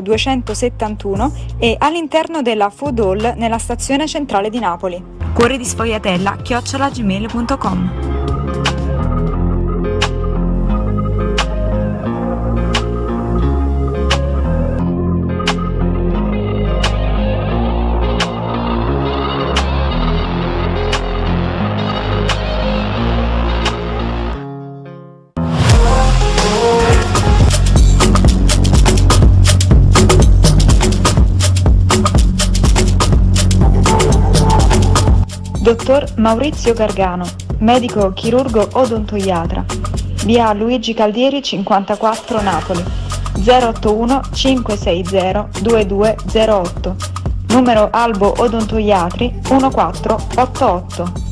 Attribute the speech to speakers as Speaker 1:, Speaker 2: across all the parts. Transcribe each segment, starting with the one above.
Speaker 1: 271 e all'interno della Food Hall nella stazione centrale di Napoli. Cuore di sfogliatella chiocciolagmail.com Dottor Maurizio Gargano, medico chirurgo odontoiatra. Via Luigi Caldieri 54 Napoli. 081 560 2208. Numero Albo Odontoiatri 1488.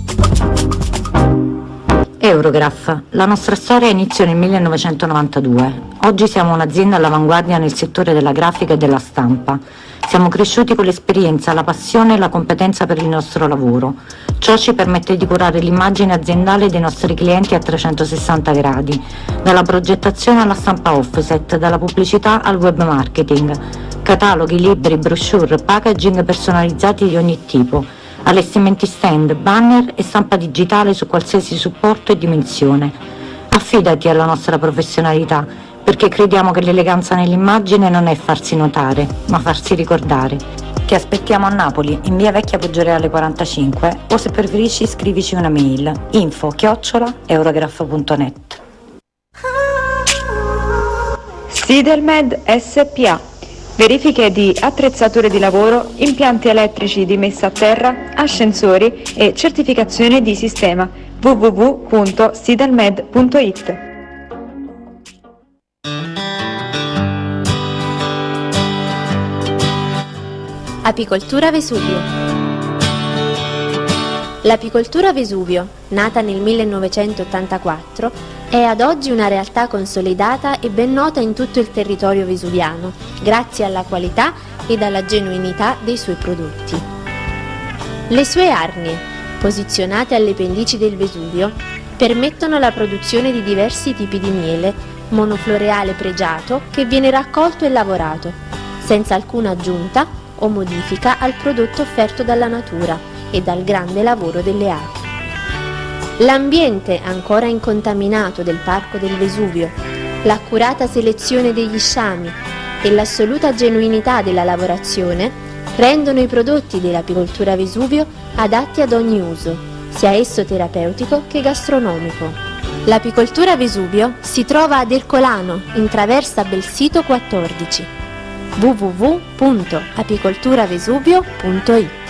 Speaker 2: Eurograph. La nostra storia iniziò nel 1992. Oggi siamo un'azienda all'avanguardia nel settore della grafica e della stampa. Siamo cresciuti con l'esperienza, la passione e la competenza per il nostro lavoro. Ciò ci permette di curare l'immagine aziendale dei nostri clienti a 360 gradi, dalla progettazione alla stampa offset, dalla pubblicità al web marketing, cataloghi, libri, brochure, packaging personalizzati di ogni tipo, allestimenti stand, banner e stampa digitale su qualsiasi supporto e dimensione. Affidati alla nostra professionalità perché crediamo che l'eleganza nell'immagine non è farsi notare, ma farsi ricordare. Ti aspettiamo a Napoli, in via Vecchia Poggioreale 45 o se preferisci scrivici una mail info chiocciola eurograph.net
Speaker 1: Sidelmed SPA Verifiche di attrezzature di lavoro, impianti elettrici di messa a terra, ascensori e certificazione di sistema. www.sidelmed.it
Speaker 3: Apicoltura Vesuvio. L'apicoltura Vesuvio, nata nel 1984, è ad oggi una realtà consolidata e ben nota in tutto il territorio vesuviano, grazie alla qualità ed alla genuinità dei suoi prodotti. Le sue arnie, posizionate alle pendici del Vesuvio, permettono la produzione di diversi tipi di miele, monofloreale pregiato che viene raccolto e lavorato, senza alcuna aggiunta o modifica al prodotto offerto dalla natura e dal grande lavoro delle api. L'ambiente ancora incontaminato del Parco del Vesuvio, l'accurata selezione degli sciami e l'assoluta genuinità della lavorazione rendono i prodotti dell'apicoltura Vesuvio adatti ad ogni uso, sia esso terapeutico che gastronomico. L'apicoltura Vesuvio si trova ad Ercolano, in traversa Belsito 14 www.apicolturavesuvio.it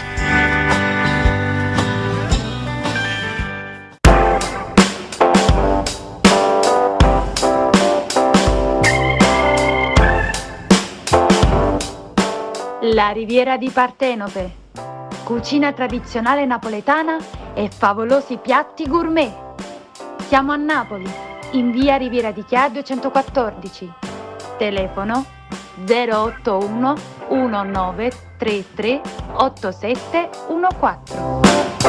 Speaker 1: La Riviera di Partenope. Cucina tradizionale napoletana e favolosi piatti gourmet. Siamo a Napoli, in via Riviera di Chia 214. Telefono 081 1933 8714.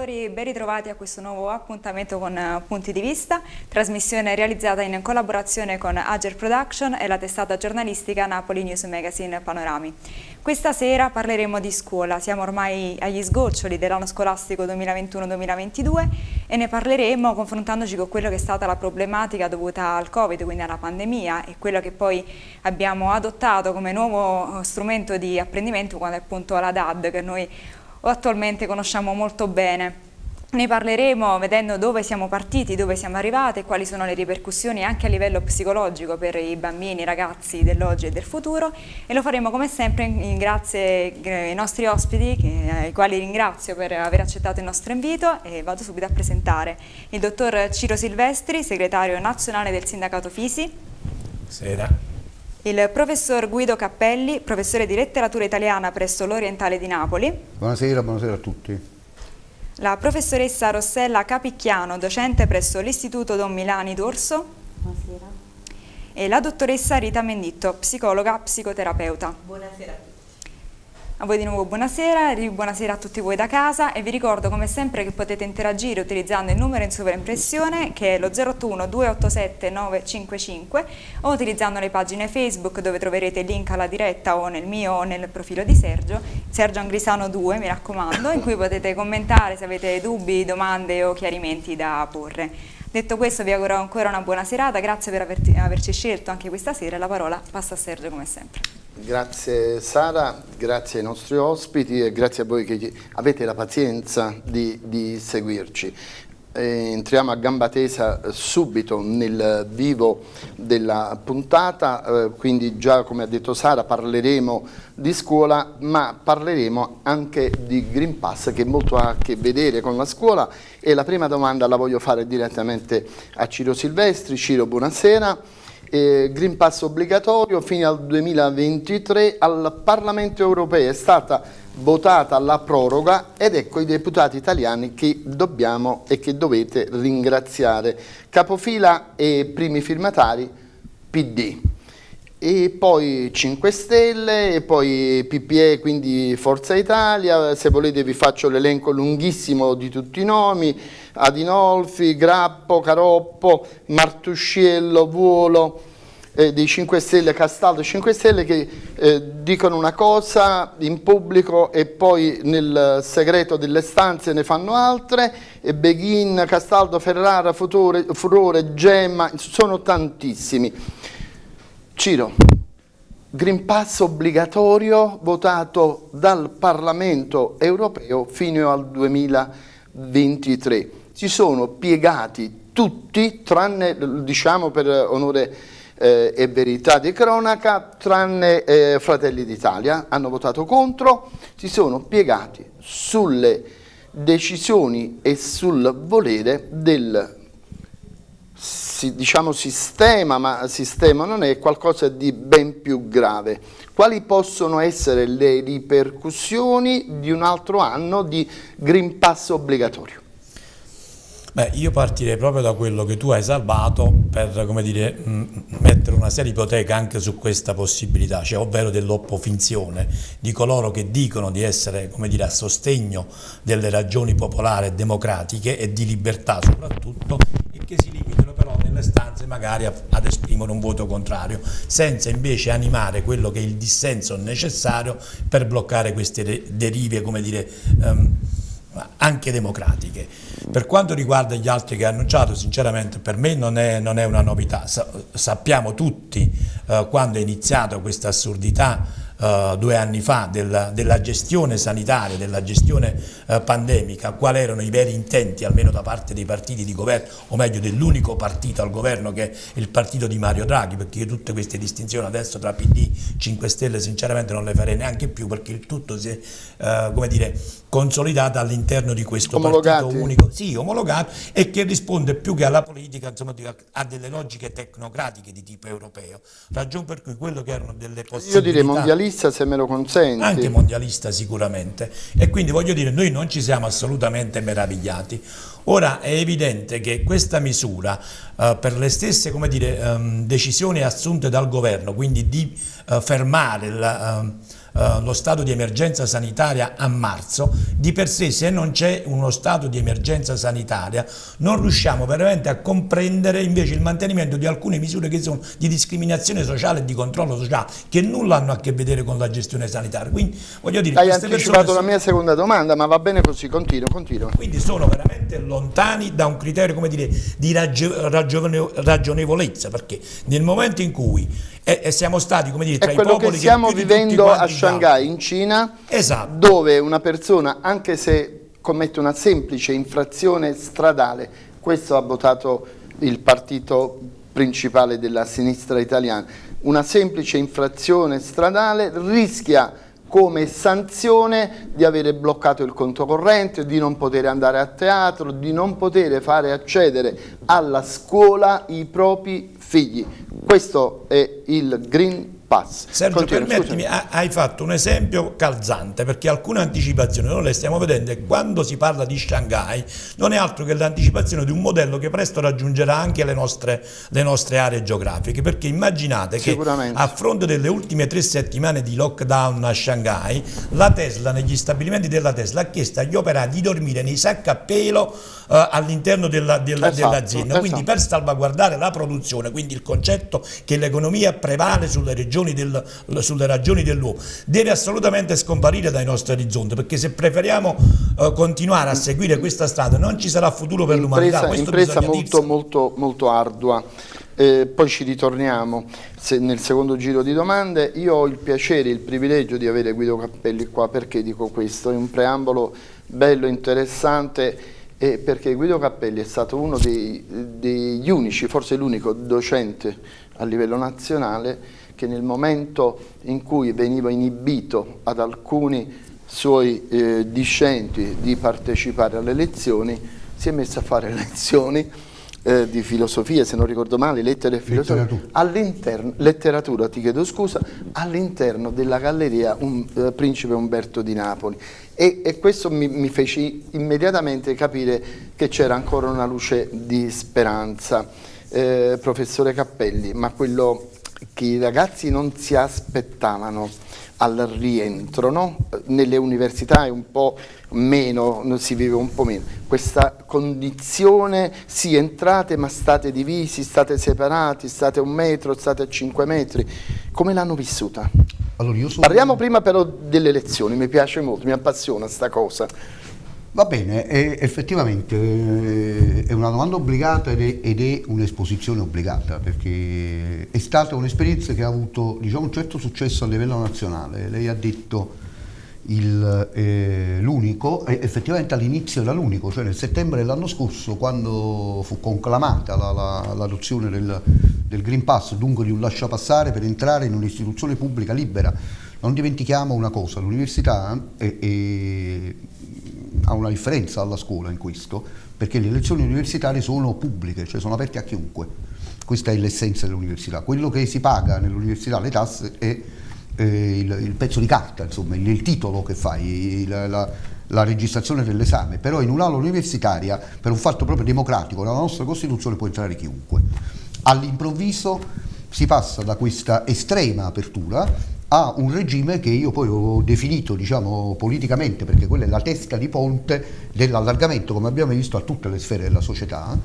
Speaker 4: Ascoltatori, ben ritrovati a questo nuovo appuntamento con uh, Punti di Vista, trasmissione realizzata in collaborazione con Ager Production e la testata giornalistica Napoli News Magazine Panorami. Questa sera parleremo di scuola, siamo ormai agli sgoccioli dell'anno scolastico 2021-2022 e ne parleremo confrontandoci con quello che è stata la problematica dovuta al Covid, quindi alla pandemia e quello che poi abbiamo adottato come nuovo strumento di apprendimento quando è appunto la DAD che noi attualmente conosciamo molto bene. Ne parleremo vedendo dove siamo partiti, dove siamo arrivati e quali sono le ripercussioni anche a livello psicologico per i bambini, i ragazzi dell'oggi e del futuro e lo faremo come sempre grazie ai nostri ospiti che, ai quali ringrazio per aver accettato il nostro invito e vado subito a presentare il dottor Ciro Silvestri, segretario nazionale del sindacato Fisi.
Speaker 5: Buonasera
Speaker 4: il professor Guido Cappelli, professore di letteratura italiana presso l'Orientale di Napoli.
Speaker 5: Buonasera, buonasera a tutti.
Speaker 4: La professoressa Rossella Capicchiano, docente presso l'Istituto Don Milani d'Orso. Buonasera. E la dottoressa Rita Menditto, psicologa, psicoterapeuta.
Speaker 6: Buonasera a tutti.
Speaker 4: A voi di nuovo buonasera, buonasera a tutti voi da casa e vi ricordo come sempre che potete interagire utilizzando il numero in sovraimpressione che è lo 081 287 955 o utilizzando le pagine Facebook dove troverete il link alla diretta o nel mio o nel profilo di Sergio, Sergio Angrisano 2 mi raccomando, in cui potete commentare se avete dubbi, domande o chiarimenti da porre. Detto questo vi auguro ancora una buona serata, grazie per averci scelto anche questa sera la parola passa a Sergio come sempre.
Speaker 6: Grazie Sara, grazie ai nostri ospiti e grazie a voi che avete la pazienza di, di seguirci. Eh, entriamo a gamba tesa subito nel vivo della puntata, eh, quindi già come ha detto Sara parleremo di scuola ma parleremo anche di Green Pass che molto ha a che vedere con la scuola. E la prima domanda la voglio fare direttamente a Ciro Silvestri. Ciro buonasera eh, Green Pass obbligatorio fino al 2023 al Parlamento europeo è stata votata la proroga ed ecco i deputati italiani che dobbiamo e che dovete ringraziare. Capofila e primi firmatari PD e poi 5 Stelle e poi PPE quindi Forza Italia, se volete vi faccio l'elenco lunghissimo di tutti i nomi, Adinolfi, Grappo, Caroppo, Martusciello, Vuolo, eh, dei 5 Stelle, Castaldo 5 Stelle che eh, dicono una cosa in pubblico e poi nel segreto delle stanze ne fanno altre, e Beghin, Castaldo, Ferrara, Futore, Furore, Gemma, sono tantissimi. Ciro, Green Pass obbligatorio votato dal Parlamento europeo fino al 2023. Si sono piegati tutti, tranne, diciamo per onore eh, e verità di cronaca, tranne eh, Fratelli d'Italia, hanno votato contro, si sono piegati sulle decisioni e sul volere del diciamo sistema, ma sistema non è qualcosa di ben più grave. Quali possono essere le ripercussioni di un altro anno di Green Pass obbligatorio?
Speaker 7: Beh, io partirei proprio da quello che tu hai salvato per come dire, mettere una seria ipoteca anche su questa possibilità, cioè ovvero dell'oppofinzione di coloro che dicono di essere come dire, a sostegno delle ragioni popolari e democratiche e di libertà soprattutto e che si limitano nelle stanze magari ad esprimere un voto contrario, senza invece animare quello che è il dissenso necessario per bloccare queste derive come dire, um, anche democratiche. Per quanto riguarda gli altri che ha annunciato, sinceramente per me non è, non è una novità, Sa sappiamo tutti eh, quando è iniziata questa assurdità Uh, due anni fa della, della, gestione sanitaria, della gestione uh, pandemica, quali erano i veri intenti, almeno da parte dei partiti di governo, o meglio dell'unico partito al governo che è il partito di Mario Draghi, perché io tutte queste distinzioni adesso tra PD, 5 Stelle sinceramente non le farei neanche più perché il tutto si è, uh, come dire, consolidata all'interno di questo
Speaker 6: Omologati.
Speaker 7: partito unico, sì, omologato, e che risponde più che alla politica, insomma, a delle logiche tecnocratiche di tipo europeo, ragione per cui quello che erano delle possibilità...
Speaker 6: Io direi mondialista se me lo consenti.
Speaker 7: Anche mondialista sicuramente, e quindi voglio dire, noi non ci siamo assolutamente meravigliati. Ora è evidente che questa misura, eh, per le stesse dire, um, decisioni assunte dal governo, quindi di uh, fermare la... Um, eh, lo stato di emergenza sanitaria a marzo, di per sé se non c'è uno stato di emergenza sanitaria non riusciamo veramente a comprendere invece il mantenimento di alcune misure che sono di discriminazione sociale e di controllo sociale che nulla hanno a che vedere con la gestione sanitaria. Quindi voglio dire,
Speaker 6: Hai anticipato la mia seconda domanda, ma va bene così, continuo, continuo.
Speaker 7: Quindi sono veramente lontani da un criterio come dire, di ragionevolezza, perché nel momento in cui e, e siamo stati come dire, tra
Speaker 6: i popoli che stiamo vivendo a Shanghai in Cina
Speaker 7: esatto.
Speaker 6: dove una persona anche se commette una semplice infrazione stradale questo ha votato il partito principale della sinistra italiana una semplice infrazione stradale rischia come sanzione di avere bloccato il conto corrente, di non poter andare a teatro, di non poter fare accedere alla scuola i propri figli. Questo è il Green Pass.
Speaker 7: Sergio,
Speaker 6: Continua,
Speaker 7: permettimi,
Speaker 6: scusami.
Speaker 7: hai fatto un esempio calzante perché alcune anticipazioni noi le stiamo vedendo e quando si parla di Shanghai non è altro che l'anticipazione di un modello che presto raggiungerà anche le nostre, le nostre aree geografiche perché immaginate che a fronte delle ultime tre settimane di lockdown a Shanghai la Tesla negli stabilimenti della Tesla ha chiesto agli operai di dormire nei sacchi a pelo eh, all'interno
Speaker 6: Esatto,
Speaker 7: dell'azienda quindi
Speaker 6: esatto.
Speaker 7: per salvaguardare la produzione quindi il concetto che l'economia prevale sulle regioni del, sulle ragioni dell'uomo deve assolutamente scomparire dai nostri orizzonti perché se preferiamo eh, continuare a seguire questa strada non ci sarà futuro per l'umanità
Speaker 6: impresa,
Speaker 7: questo
Speaker 6: impresa
Speaker 7: bisogna
Speaker 6: molto, molto, molto ardua. Eh, poi ci ritorniamo se- nel secondo giro di domande. Io ho il piacere e il privilegio di avere Guido Cappelli qua perché dico questo, è un preambolo bello, interessante e perché Guido Cappelli è stato uno dei- degli unici, forse l'unico docente a livello nazionale che nel momento in cui veniva inibito ad alcuni suoi eh, discenti di partecipare alle lezioni si è messo a fare lezioni eh, di filosofia, se non ricordo male, lettere e filosofia,
Speaker 5: Letteratura.
Speaker 6: all'interno, letteratura, ti chiedo scusa, all'interno della galleria un, eh, Principe Umberto di Napoli. E, e questo mi, mi fece immediatamente capire che c'era ancora una luce di speranza. Eh, professore Cappelli, ma quello che i ragazzi non si aspettavano al rientro, no? nelle università è un po' meno, non si vive un po' meno, questa condizione, sì entrate ma state divisi, state separati, state a un metro, state a cinque metri, come l'hanno vissuta?
Speaker 5: Allora, io sono...
Speaker 6: Parliamo prima però delle lezioni, mi piace molto, mi appassiona sta cosa.
Speaker 5: Va bene, è- effettivamente eh, è una domanda obbligata ed è, è un'esposizione obbligata perché è stata un'esperienza che ha avuto diciamo, un certo successo a livello nazionale. Lei ha detto eh, l'unico, e effettivamente all'inizio era l'unico, cioè nel settembre dell'anno scorso quando fu conclamata la- la- l'adozione del, del Green Pass, dunque di un lasciapassare per entrare in un'istituzione pubblica libera. Non dimentichiamo una cosa, l'università è- è- ha una differenza alla scuola in questo, perché le lezioni universitarie sono pubbliche, cioè sono aperte a chiunque. Questa è l'essenza dell'università. Quello che si paga nell'università, le tasse, è eh, il, il pezzo di carta, insomma, il, il titolo che fai, il- la, la registrazione dell'esame, però in un'aula universitaria, per un fatto proprio democratico, nella nostra Costituzione può entrare chiunque. All'improvviso si passa da questa estrema apertura a un regime che io poi ho definito diciamo, politicamente, perché quella è la testa di ponte dell'allargamento, come abbiamo visto, a tutte le sfere della società,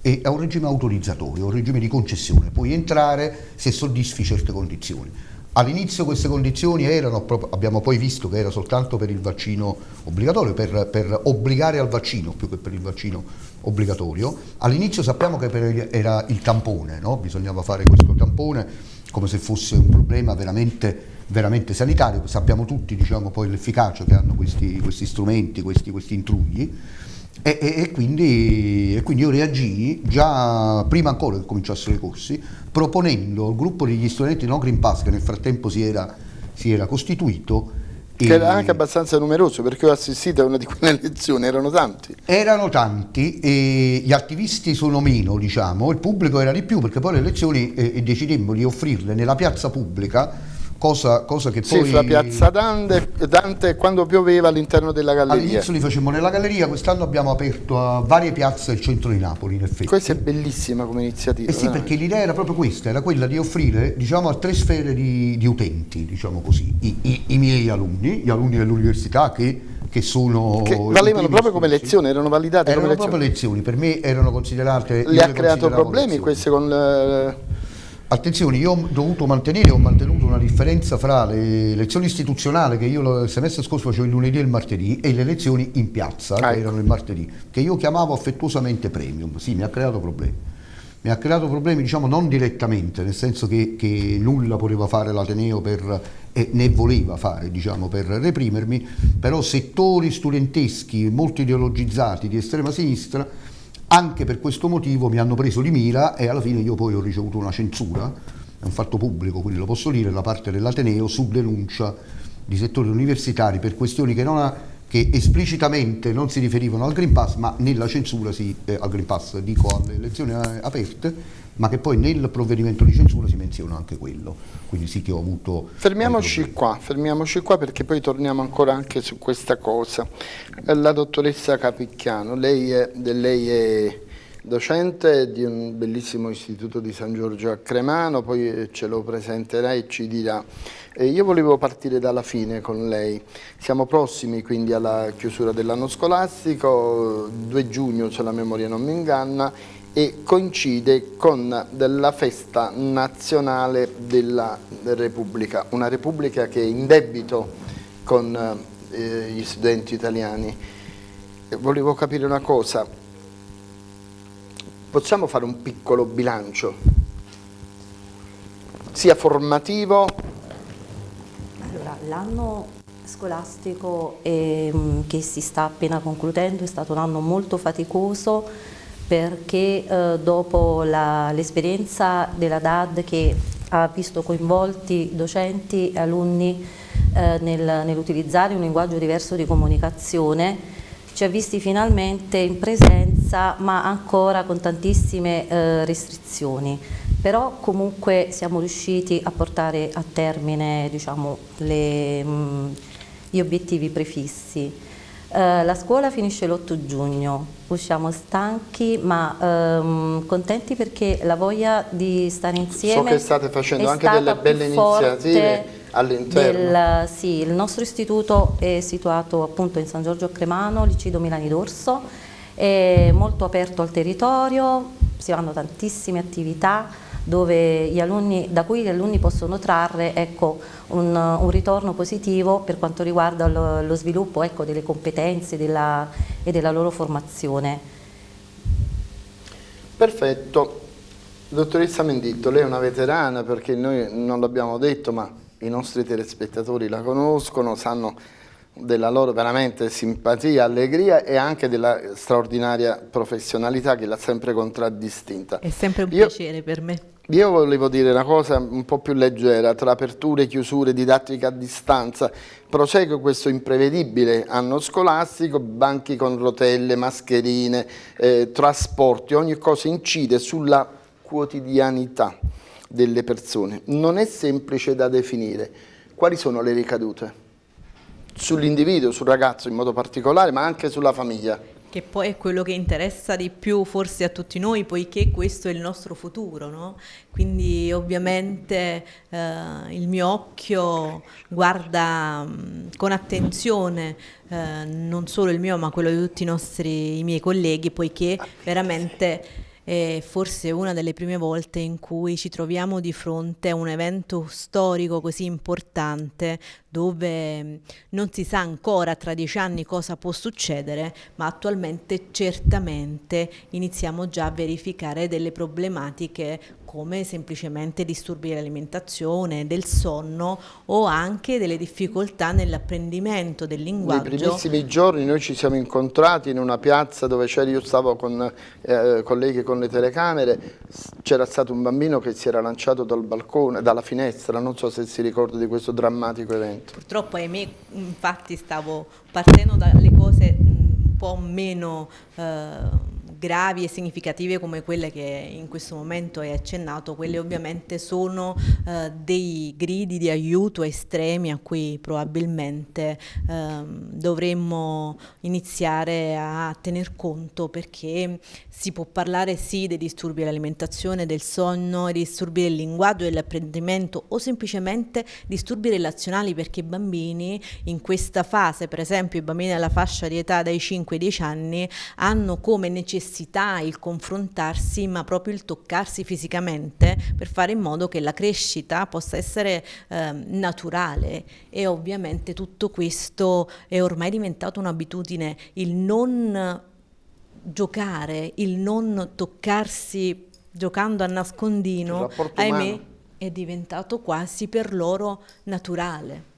Speaker 5: e a un regime autorizzatorio, un regime di concessione. Puoi entrare se soddisfi certe condizioni. All'inizio queste condizioni erano, abbiamo poi visto che era soltanto per il vaccino obbligatorio, per, per obbligare al vaccino più che per il vaccino obbligatorio. All'inizio sappiamo che era il tampone, no? bisognava fare questo tampone come se fosse un problema veramente, veramente sanitario, sappiamo tutti diciamo, poi l'efficacia che hanno questi, questi strumenti, questi, questi intrugli. E, e- e quindi, e quindi io reagii già prima ancora che cominciassero i corsi, proponendo al gruppo degli studenti no Green Pass, che nel frattempo si era, si era costituito,
Speaker 6: Che era anche abbastanza numeroso perché ho assistito a una di quelle lezioni, erano tanti.
Speaker 5: erano tanti e gli attivisti sono meno, diciamo, il pubblico era di più perché poi le elezioni eh, decidemmo di offrirle nella piazza pubblica, cosa, cosa che
Speaker 6: Sì,
Speaker 5: poi...
Speaker 6: fra Piazza Dante, Dante quando pioveva all'interno della galleria.
Speaker 5: All'inizio li facemmo nella galleria, quest'anno abbiamo aperto a varie piazze il centro di Napoli, in effetti.
Speaker 6: Questa è bellissima come iniziativa.
Speaker 5: Eh sì,
Speaker 6: veramente.
Speaker 5: perché l'idea era proprio questa, era quella di offrire diciamo, a tre sfere di, di utenti, diciamo così, I, i- i miei alunni, gli alunni dell'università che, che sono...
Speaker 6: Che valevano proprio come lezioni, erano validate
Speaker 5: Erano
Speaker 6: come
Speaker 5: proprio
Speaker 6: lezioni.
Speaker 5: lezioni, per me erano considerate...
Speaker 6: Le ha creato problemi
Speaker 5: lezioni.
Speaker 6: queste con...
Speaker 5: Attenzione, io ho dovuto mantenere, ho mantenuto una differenza fra le lezioni istituzionali che io il semestre scorso facevo il lunedì e il martedì e le lezioni in piazza,
Speaker 6: Ah,
Speaker 5: che
Speaker 6: ecco.
Speaker 5: erano il martedì, che io chiamavo affettuosamente premium. Sì, mi ha creato problemi. Mi ha creato problemi, diciamo, non direttamente, nel senso che, che nulla poteva fare l'Ateneo per, e né voleva fare, diciamo, per reprimermi, però settori studenteschi molto ideologizzati di estrema sinistra anche per questo motivo mi hanno preso di mira e alla fine io poi ho ricevuto una censura, è un fatto pubblico, quindi lo posso dire, da parte dell'Ateneo su denuncia di settori universitari per questioni che, non ha- che esplicitamente non si riferivano al Green Pass, ma nella censura sì, eh, al Green Pass, dico alle elezioni eh, aperte, ma che poi nel provvedimento di censura si menziona anche quello, quindi sì che ho avuto...
Speaker 6: Fermiamoci qua, fermiamoci qua perché poi torniamo ancora anche su questa cosa. La dottoressa Capicchiano, lei è, lei è docente di un bellissimo istituto di San Giorgio a Cremano, poi eh, ce lo presenterà e ci dirà. Eh, io volevo partire dalla fine con lei, siamo prossimi quindi alla chiusura dell'anno scolastico, 2 giugno se la memoria non mi inganna, e coincide con la festa nazionale della Repubblica, una Repubblica che è in debito con eh, gli studenti italiani. Volevo capire una cosa, possiamo fare un piccolo bilancio, sia formativo?
Speaker 8: Allora, l'anno scolastico eh, che si sta appena concludendo è stato un anno molto faticoso perché eh, dopo l'esperienza della DAD che ha visto coinvolti docenti e alunni eh, nel, nell'utilizzare un linguaggio diverso di comunicazione ci ha visti finalmente in presenza ma ancora con tantissime eh, restrizioni però comunque siamo riusciti a portare a termine diciamo, le, mh, gli obiettivi prefissi. Eh, la scuola finisce l'8 giugno, usciamo stanchi ma ehm, contenti perché la voglia di stare insieme
Speaker 6: So che state facendo anche delle belle iniziative all'interno?
Speaker 8: Sì, il nostro istituto è situato appunto in San Giorgio Cremano, Licido Milani d'Orso, è molto aperto al territorio, si fanno tantissime attività alunni, da cui gli alunni possono trarre ecco, un, un, ritorno positivo per quanto riguarda lo, lo sviluppo ecco, delle competenze della, e della loro formazione.
Speaker 6: Perfetto. Dottoressa Menditto, lei è una veterana perché noi non l'abbiamo detto ma i nostri telespettatori la conoscono, sanno della loro veramente simpatia, allegria e anche della straordinaria professionalità che l'ha sempre contraddistinta.
Speaker 9: È sempre un Io, piacere per me.
Speaker 6: Io volevo dire una cosa un po' più leggera, tra aperture, chiusure, didattica a distanza, prosegue questo imprevedibile anno scolastico, banchi con rotelle, mascherine, eh, trasporti, ogni cosa incide sulla quotidianità delle persone. Non è semplice da definire. Quali sono le ricadute? Sull'individuo, sul ragazzo in modo particolare, ma anche sulla famiglia.
Speaker 9: Che poi è quello che interessa di più forse a tutti noi, poiché questo è il nostro futuro, no? Quindi ovviamente eh, il mio occhio guarda mh, con attenzione eh, non solo il mio, ma quello di tutti i nostri i miei colleghi, poiché veramente è forse una delle prime volte in cui ci troviamo di fronte a un evento storico così importante dove mm, non si sa ancora tra dieci anni cosa può succedere, ma attualmente certamente iniziamo già a verificare delle problematiche come semplicemente disturbi dell'alimentazione, del sonno o anche delle difficoltà nell'apprendimento del linguaggio.
Speaker 6: Nei primissimi giorni noi ci siamo incontrati in una piazza dove io stavo con eh, colleghi con le telecamere, c'era stato un bambino che si era lanciato dal balcone, dalla finestra, non so se si ricorda di questo drammatico evento.
Speaker 9: Purtroppo ahimè infatti stavo partendo dalle cose un po' meno... Eh, gravi e significative come quelle che in questo momento hai accennato, quelle ovviamente sono eh, dei gridi di aiuto estremi a cui probabilmente eh, dovremmo iniziare a tener conto perché si può parlare sì dei disturbi dell'alimentazione, del sonno, dei disturbi del linguaggio, dell'apprendimento o semplicemente disturbi relazionali perché i bambini in questa fase, per esempio i bambini della fascia di età dai 5 ai 10 anni, hanno come necessità necessità il confrontarsi, ma proprio il toccarsi fisicamente per fare in modo che la crescita possa essere eh, naturale e ovviamente tutto questo è ormai diventato un'abitudine, il non giocare, il non toccarsi giocando a nascondino, ahimè, è diventato quasi per loro naturale.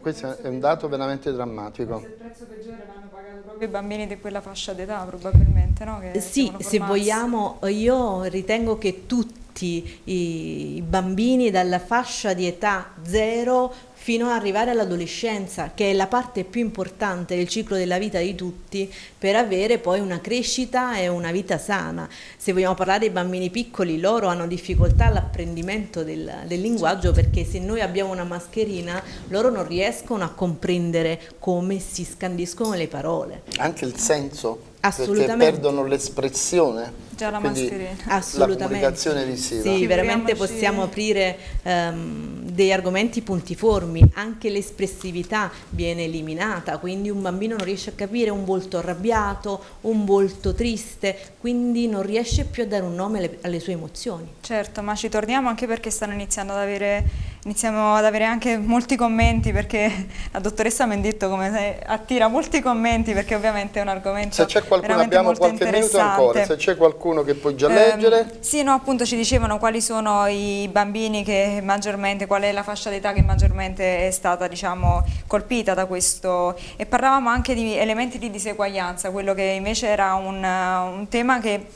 Speaker 6: Questo è un dato veramente drammatico.
Speaker 4: il prezzo peggiore l'hanno pagato proprio i bambini di quella fascia d'età probabilmente, no?
Speaker 9: Che sì, se vogliamo, io ritengo che tutti i, bambini dalla fascia di età 0 fino ad arrivare all'adolescenza, che è la parte più importante del ciclo della vita di tutti per avere poi una crescita e una vita sana. Se vogliamo parlare dei bambini piccoli, loro hanno difficoltà all'apprendimento del, del linguaggio perché se noi abbiamo una mascherina, loro non riescono a comprendere come si scandiscono le parole.
Speaker 6: Anche il senso?
Speaker 9: Assolutamente.
Speaker 6: Perché perdono l'espressione.
Speaker 4: Già la mascherina.
Speaker 6: La comunicazione visiva.
Speaker 9: Sì, veramente possiamo aprire um, degli argomenti puntiformi, anche l'espressività viene eliminata, quindi un bambino non riesce a capire un volto arrabbiato, un volto triste, quindi non riesce più a dare un nome alle, alle sue emozioni.
Speaker 4: Certo, ma ci torniamo anche perché stanno iniziando ad avere, iniziamo ad avere anche molti commenti perché la dottoressa mi ha detto come attira molti commenti perché ovviamente è un argomento
Speaker 6: Se c'è qualcuno, abbiamo qualche minuto ancora, se c'è qualcuno che può già
Speaker 4: eh,
Speaker 6: leggere.
Speaker 4: Sì, no, appunto ci dicevano quali sono i bambini che maggiormente, qual è la fascia d'età che maggiormente è stata diciamo, colpita da questo. E parlavamo anche di elementi di diseguaglianza, quello che invece era un, un tema che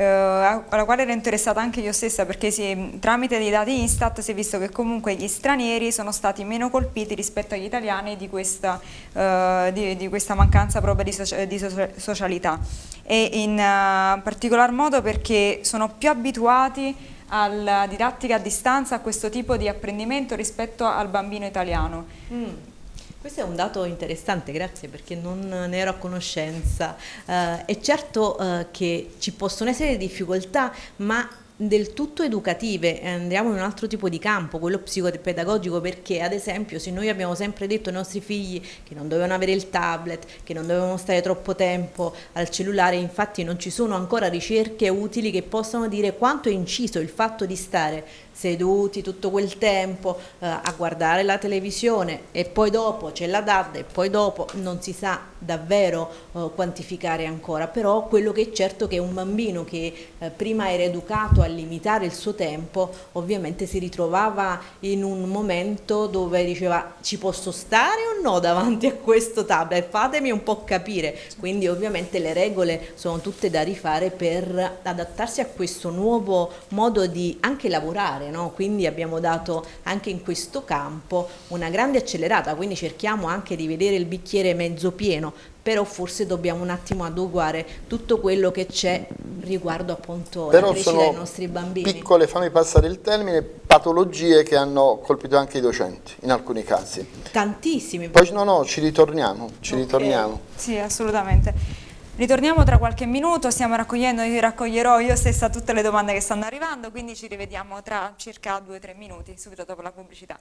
Speaker 4: eh, alla quale ero interessata anche io stessa perché si, tramite dei dati Instat si è visto che comunque gli stranieri sono stati meno colpiti rispetto agli italiani di questa, eh, di, di questa mancanza proprio di, socia di socialità e in uh, particolar modo perché sono più abituati alla didattica a distanza, a questo tipo di apprendimento rispetto al bambino italiano. Mm.
Speaker 9: Questo è un dato interessante, grazie perché non ne ero a conoscenza. Uh, è certo uh, che ci possono essere difficoltà, ma del tutto educative, andiamo in un altro tipo di campo, quello psicopedagogico, perché ad esempio se noi abbiamo sempre detto ai nostri figli che non dovevano avere il tablet, che non dovevano stare troppo tempo al cellulare, infatti non ci sono ancora ricerche utili che possano dire quanto è inciso il fatto di stare seduti tutto quel tempo eh, a guardare la televisione e poi dopo c'è la DAD e poi dopo non si sa davvero eh, quantificare ancora, però quello che è certo è che un bambino che eh, prima era educato a limitare il suo tempo ovviamente si ritrovava in un momento dove diceva ci posso stare o no davanti a questo tablet, fatemi un po' capire, quindi ovviamente le regole sono tutte da rifare per adattarsi a questo nuovo modo di anche lavorare no? quindi abbiamo dato anche in questo campo una grande accelerata, quindi cerchiamo anche di vedere il bicchiere mezzo pieno, però forse dobbiamo un attimo adeguare tutto quello che c'è riguardo appunto
Speaker 6: però
Speaker 9: alla crescita dei nostri bambini.
Speaker 6: piccole, fammi passare il termine, patologie che hanno colpito anche i docenti in alcuni casi.
Speaker 9: Tantissimi.
Speaker 6: Poi no, no, ci ritorniamo, ci okay. ritorniamo.
Speaker 4: Sì, assolutamente. Ritorniamo tra qualche minuto, stiamo raccogliendo, io raccoglierò io stessa tutte le domande che stanno arrivando, quindi ci rivediamo tra circa 2-3 minuti, subito dopo la pubblicità.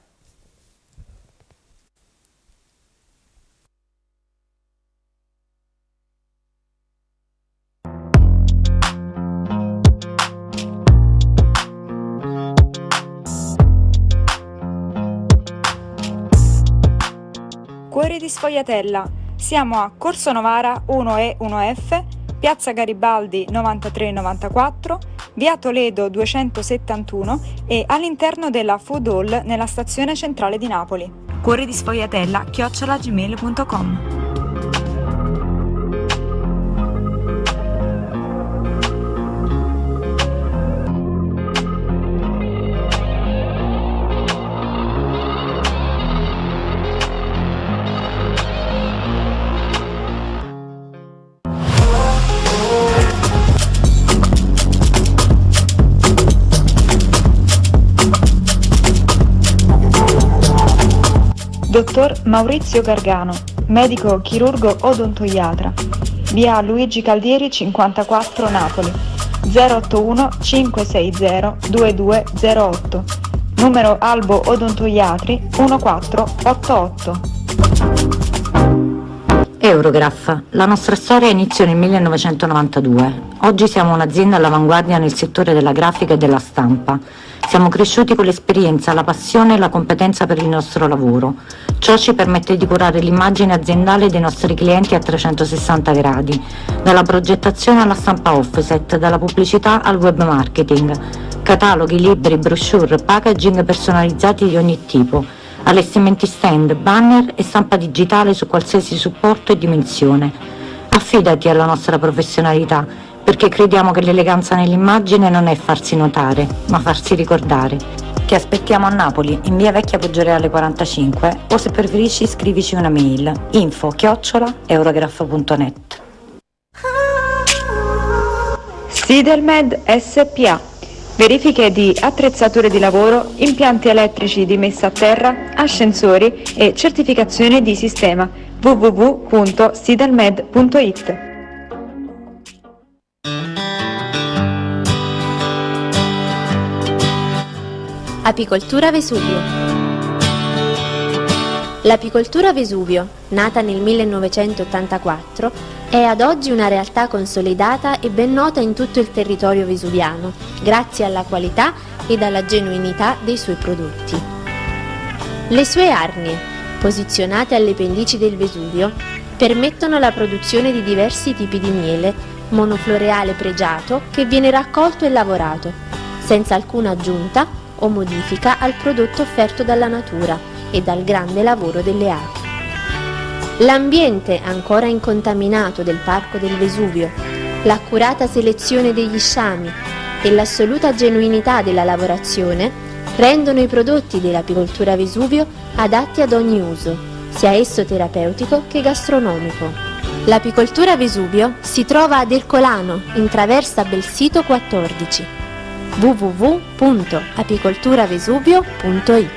Speaker 4: Cuori di Sfogliatella siamo a Corso Novara 1E 1F, Piazza Garibaldi 9394, Via Toledo 271 e all'interno della Food Hall nella stazione centrale di Napoli. Cuore di sfogliatella chiocciolagmail.com Dottor Maurizio Gargano, medico chirurgo odontoiatra, via Luigi Caldieri 54 Napoli, 081 560 2208, numero Albo Odontoiatri 1488.
Speaker 2: Eurograph. La nostra storia iniziò nel 1992. Oggi siamo un'azienda all'avanguardia nel settore della grafica e della stampa. Siamo cresciuti con l'esperienza, la passione e la competenza per il nostro lavoro. Ciò ci permette di curare l'immagine aziendale dei nostri clienti a 360 gradi, dalla progettazione alla stampa offset, dalla pubblicità al web marketing, cataloghi, libri, brochure, packaging personalizzati di ogni tipo, allestimenti stand, banner e stampa digitale su qualsiasi supporto e dimensione. Affidati alla nostra professionalità perché crediamo che l'eleganza nell'immagine non è farsi notare, ma farsi ricordare. Ti aspettiamo a Napoli, in via Vecchia Poggioreale 45 o se preferisci scrivici una mail info chiocciola eurograph.net.
Speaker 1: Sidelmed SPA. Verifiche di attrezzature di lavoro, impianti elettrici di messa a terra, ascensori e certificazione di sistema www.sidelmed.it.
Speaker 3: Apicoltura Vesuvio L'apicoltura Vesuvio, nata nel 1984, è ad oggi una realtà consolidata e ben nota in tutto il territorio vesuviano, grazie alla qualità ed alla genuinità dei suoi prodotti. Le sue arnie, posizionate alle pendici del Vesuvio, permettono la produzione di diversi tipi di miele, monofloreale pregiato che viene raccolto e lavorato, senza alcuna aggiunta o modifica al prodotto offerto dalla natura e dal grande lavoro delle api. L'ambiente ancora incontaminato del Parco del Vesuvio, l'accurata selezione degli sciami e l'assoluta genuinità della lavorazione rendono i prodotti dell'apicoltura Vesuvio adatti ad ogni uso, sia esso terapeutico che gastronomico. L'apicoltura Vesuvio si trova ad Ercolano, in traversa Belsito 14 www.apicolturavesuvio.it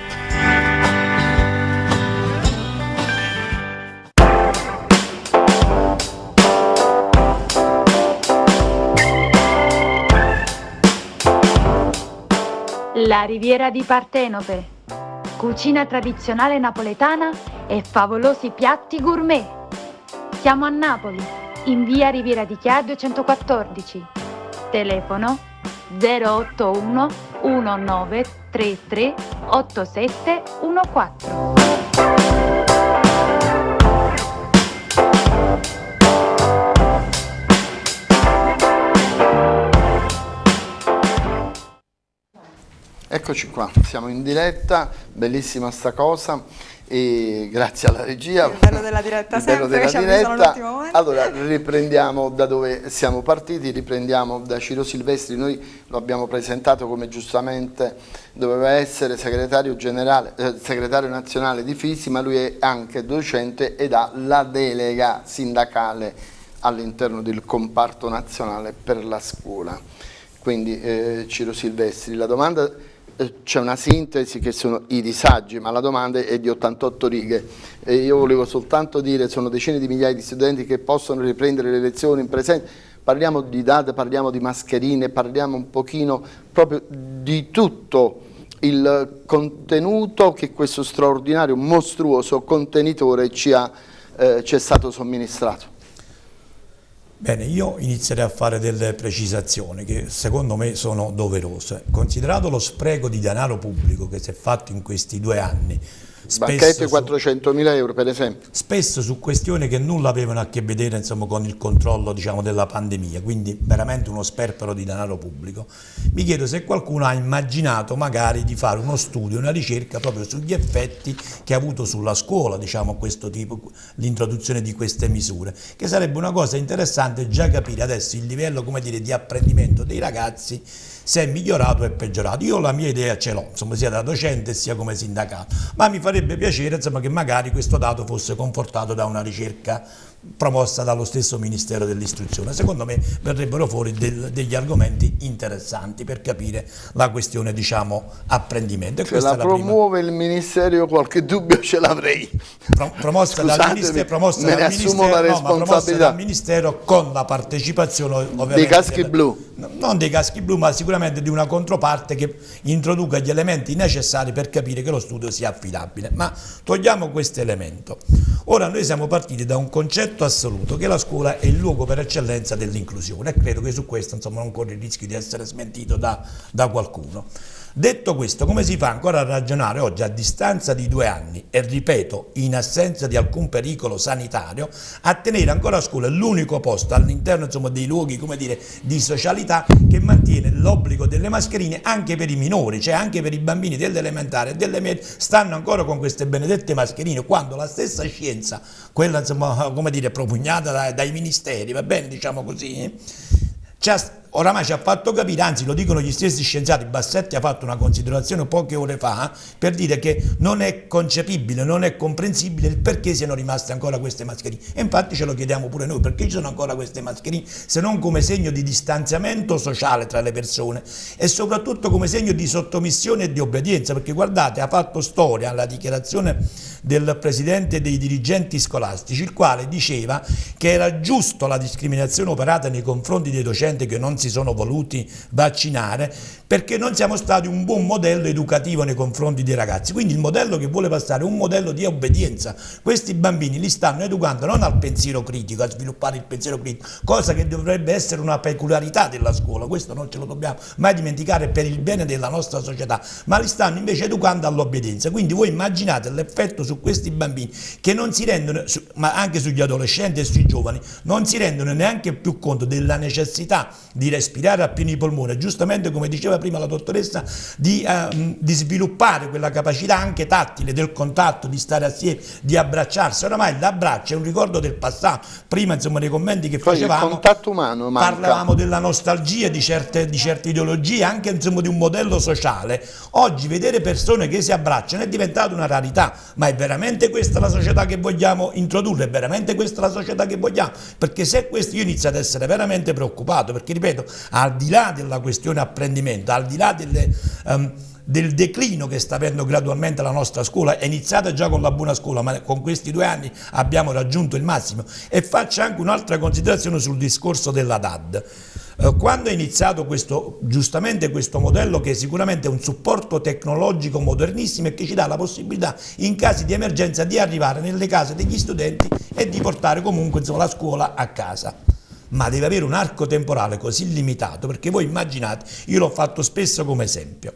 Speaker 10: La Riviera di Partenope. Cucina tradizionale napoletana e favolosi piatti gourmet. Siamo a Napoli, in via Riviera di Chia 214. Telefono 081 1933 8714.
Speaker 6: Eccoci qua, siamo in diretta, bellissima sta cosa e grazie alla regia.
Speaker 4: Il bello della diretta
Speaker 6: Il bello
Speaker 4: sempre,
Speaker 6: della diretta. Allora, riprendiamo da dove siamo partiti, riprendiamo da Ciro Silvestri, noi lo abbiamo presentato come giustamente doveva essere segretario, generale, eh, segretario nazionale di Fisi, ma lui è anche docente ed ha la delega sindacale all'interno del comparto nazionale per la scuola. Quindi eh, Ciro Silvestri, la domanda c'è una sintesi che sono i disagi, ma la domanda è di 88 righe e io volevo soltanto dire sono decine di migliaia di studenti che possono riprendere le lezioni in presenza, parliamo di date, parliamo di mascherine, parliamo un pochino proprio di tutto il contenuto che questo straordinario, mostruoso contenitore ci, ha, eh, ci è stato somministrato.
Speaker 7: Bene, io inizierei a fare delle precisazioni che secondo me sono doverose. Considerato lo spreco di denaro pubblico che si è fatto in questi due anni,
Speaker 6: Banchette 400 mila euro per esempio.
Speaker 7: Spesso su questioni che nulla avevano a che vedere insomma, con il controllo diciamo, della pandemia, quindi veramente uno sperpero di denaro pubblico. Mi chiedo se qualcuno ha immaginato magari di fare uno studio, una ricerca proprio sugli effetti che ha avuto sulla scuola diciamo, questo tipo, l'introduzione di queste misure, che sarebbe una cosa interessante già capire adesso il livello dire, di apprendimento dei ragazzi se è migliorato o è peggiorato. Io la mia idea ce l'ho, sia da docente sia come sindacato, ma mi farebbe piacere insomma, che magari questo dato fosse confortato da una ricerca promossa dallo stesso Ministero dell'Istruzione. Secondo me verrebbero fuori del, degli argomenti interessanti per capire la questione diciamo apprendimento.
Speaker 6: Se la, la promuove prima... il Ministero qualche dubbio ce l'avrei.
Speaker 7: Pro, promossa dal Ministero, promossa dal
Speaker 6: assumo la responsabilità.
Speaker 7: No, dal Ministero con la partecipazione
Speaker 6: dei caschi blu.
Speaker 7: Non dei caschi blu ma sicuramente di una controparte che introduca gli elementi necessari per capire che lo studio sia affidabile. Ma togliamo questo elemento. Ora noi siamo partiti da un concetto concetto assoluto che la scuola è il luogo per eccellenza dell'inclusione e credo che su questo insomma, non corre il rischio di essere smentito da, da qualcuno. Detto questo, come si fa ancora a ragionare oggi a distanza di due anni e ripeto, in assenza di alcun pericolo sanitario, a tenere ancora a scuola l'unico posto all'interno dei luoghi dire, di socialità che mantiene l'obbligo delle mascherine anche per i minori, cioè anche per i bambini dell'elementare e delle medie, stanno ancora con queste benedette mascherine, quando la stessa scienza, quella insomma, come dire, propugnata dai, dai ministeri, va bene diciamo così, ci ha oramai ci ha fatto capire, anzi lo dicono gli stessi scienziati, Bassetti ha fatto una considerazione poche ore fa per dire che non è concepibile, non è comprensibile il perché siano rimaste ancora queste mascherine. E infatti ce lo chiediamo pure noi, perché ci sono ancora queste mascherine se non come segno di distanziamento sociale tra le persone e soprattutto come segno di sottomissione e di obbedienza, perché guardate ha fatto storia la dichiarazione del presidente dei dirigenti scolastici, il quale diceva che era giusto la discriminazione operata nei confronti dei docenti che non si sono voluti vaccinare perché non siamo stati un buon modello educativo nei confronti dei ragazzi. Quindi il modello che vuole passare è un modello di obbedienza. Questi bambini li stanno educando non al pensiero critico, a sviluppare il pensiero critico, cosa che dovrebbe essere una peculiarità della scuola, questo non ce lo dobbiamo mai dimenticare per il bene della nostra società, ma li stanno invece educando all'obbedienza. Quindi voi immaginate l'effetto su questi bambini che non si rendono, ma anche sugli adolescenti e sui giovani, non si rendono neanche più conto della necessità di respirare a pieni polmoni, giustamente come diceva prima la dottoressa, di, uh, di, sviluppare quella capacità anche tattile del contatto, di stare assieme, di abbracciarsi. Oramai l'abbraccio è un ricordo del passato. Prima, insomma, nei commenti che Poi facevamo,
Speaker 6: contatto umano manca.
Speaker 7: parlavamo della nostalgia di certe, di certe ideologie, anche insomma, di un modello sociale. Oggi vedere persone che si abbracciano è diventata una rarità, ma è veramente questa la società che vogliamo introdurre? È veramente questa la società che vogliamo? Perché se questo io inizio ad essere veramente preoccupato, perché ripeto, al di là della questione apprendimento, al di là delle, um, del declino che sta avendo gradualmente la nostra scuola, è iniziata già con la buona scuola, ma con questi due anni abbiamo raggiunto il massimo. E faccio anche un'altra considerazione sul discorso della DAD. Eh, quando è iniziato questo, giustamente questo modello che sicuramente è un supporto tecnologico modernissimo e che ci dà la possibilità in casi di emergenza di arrivare nelle case degli studenti e di portare comunque insomma, la scuola a casa ma deve avere un arco temporale così limitato, perché voi immaginate, io l'ho fatto spesso come esempio,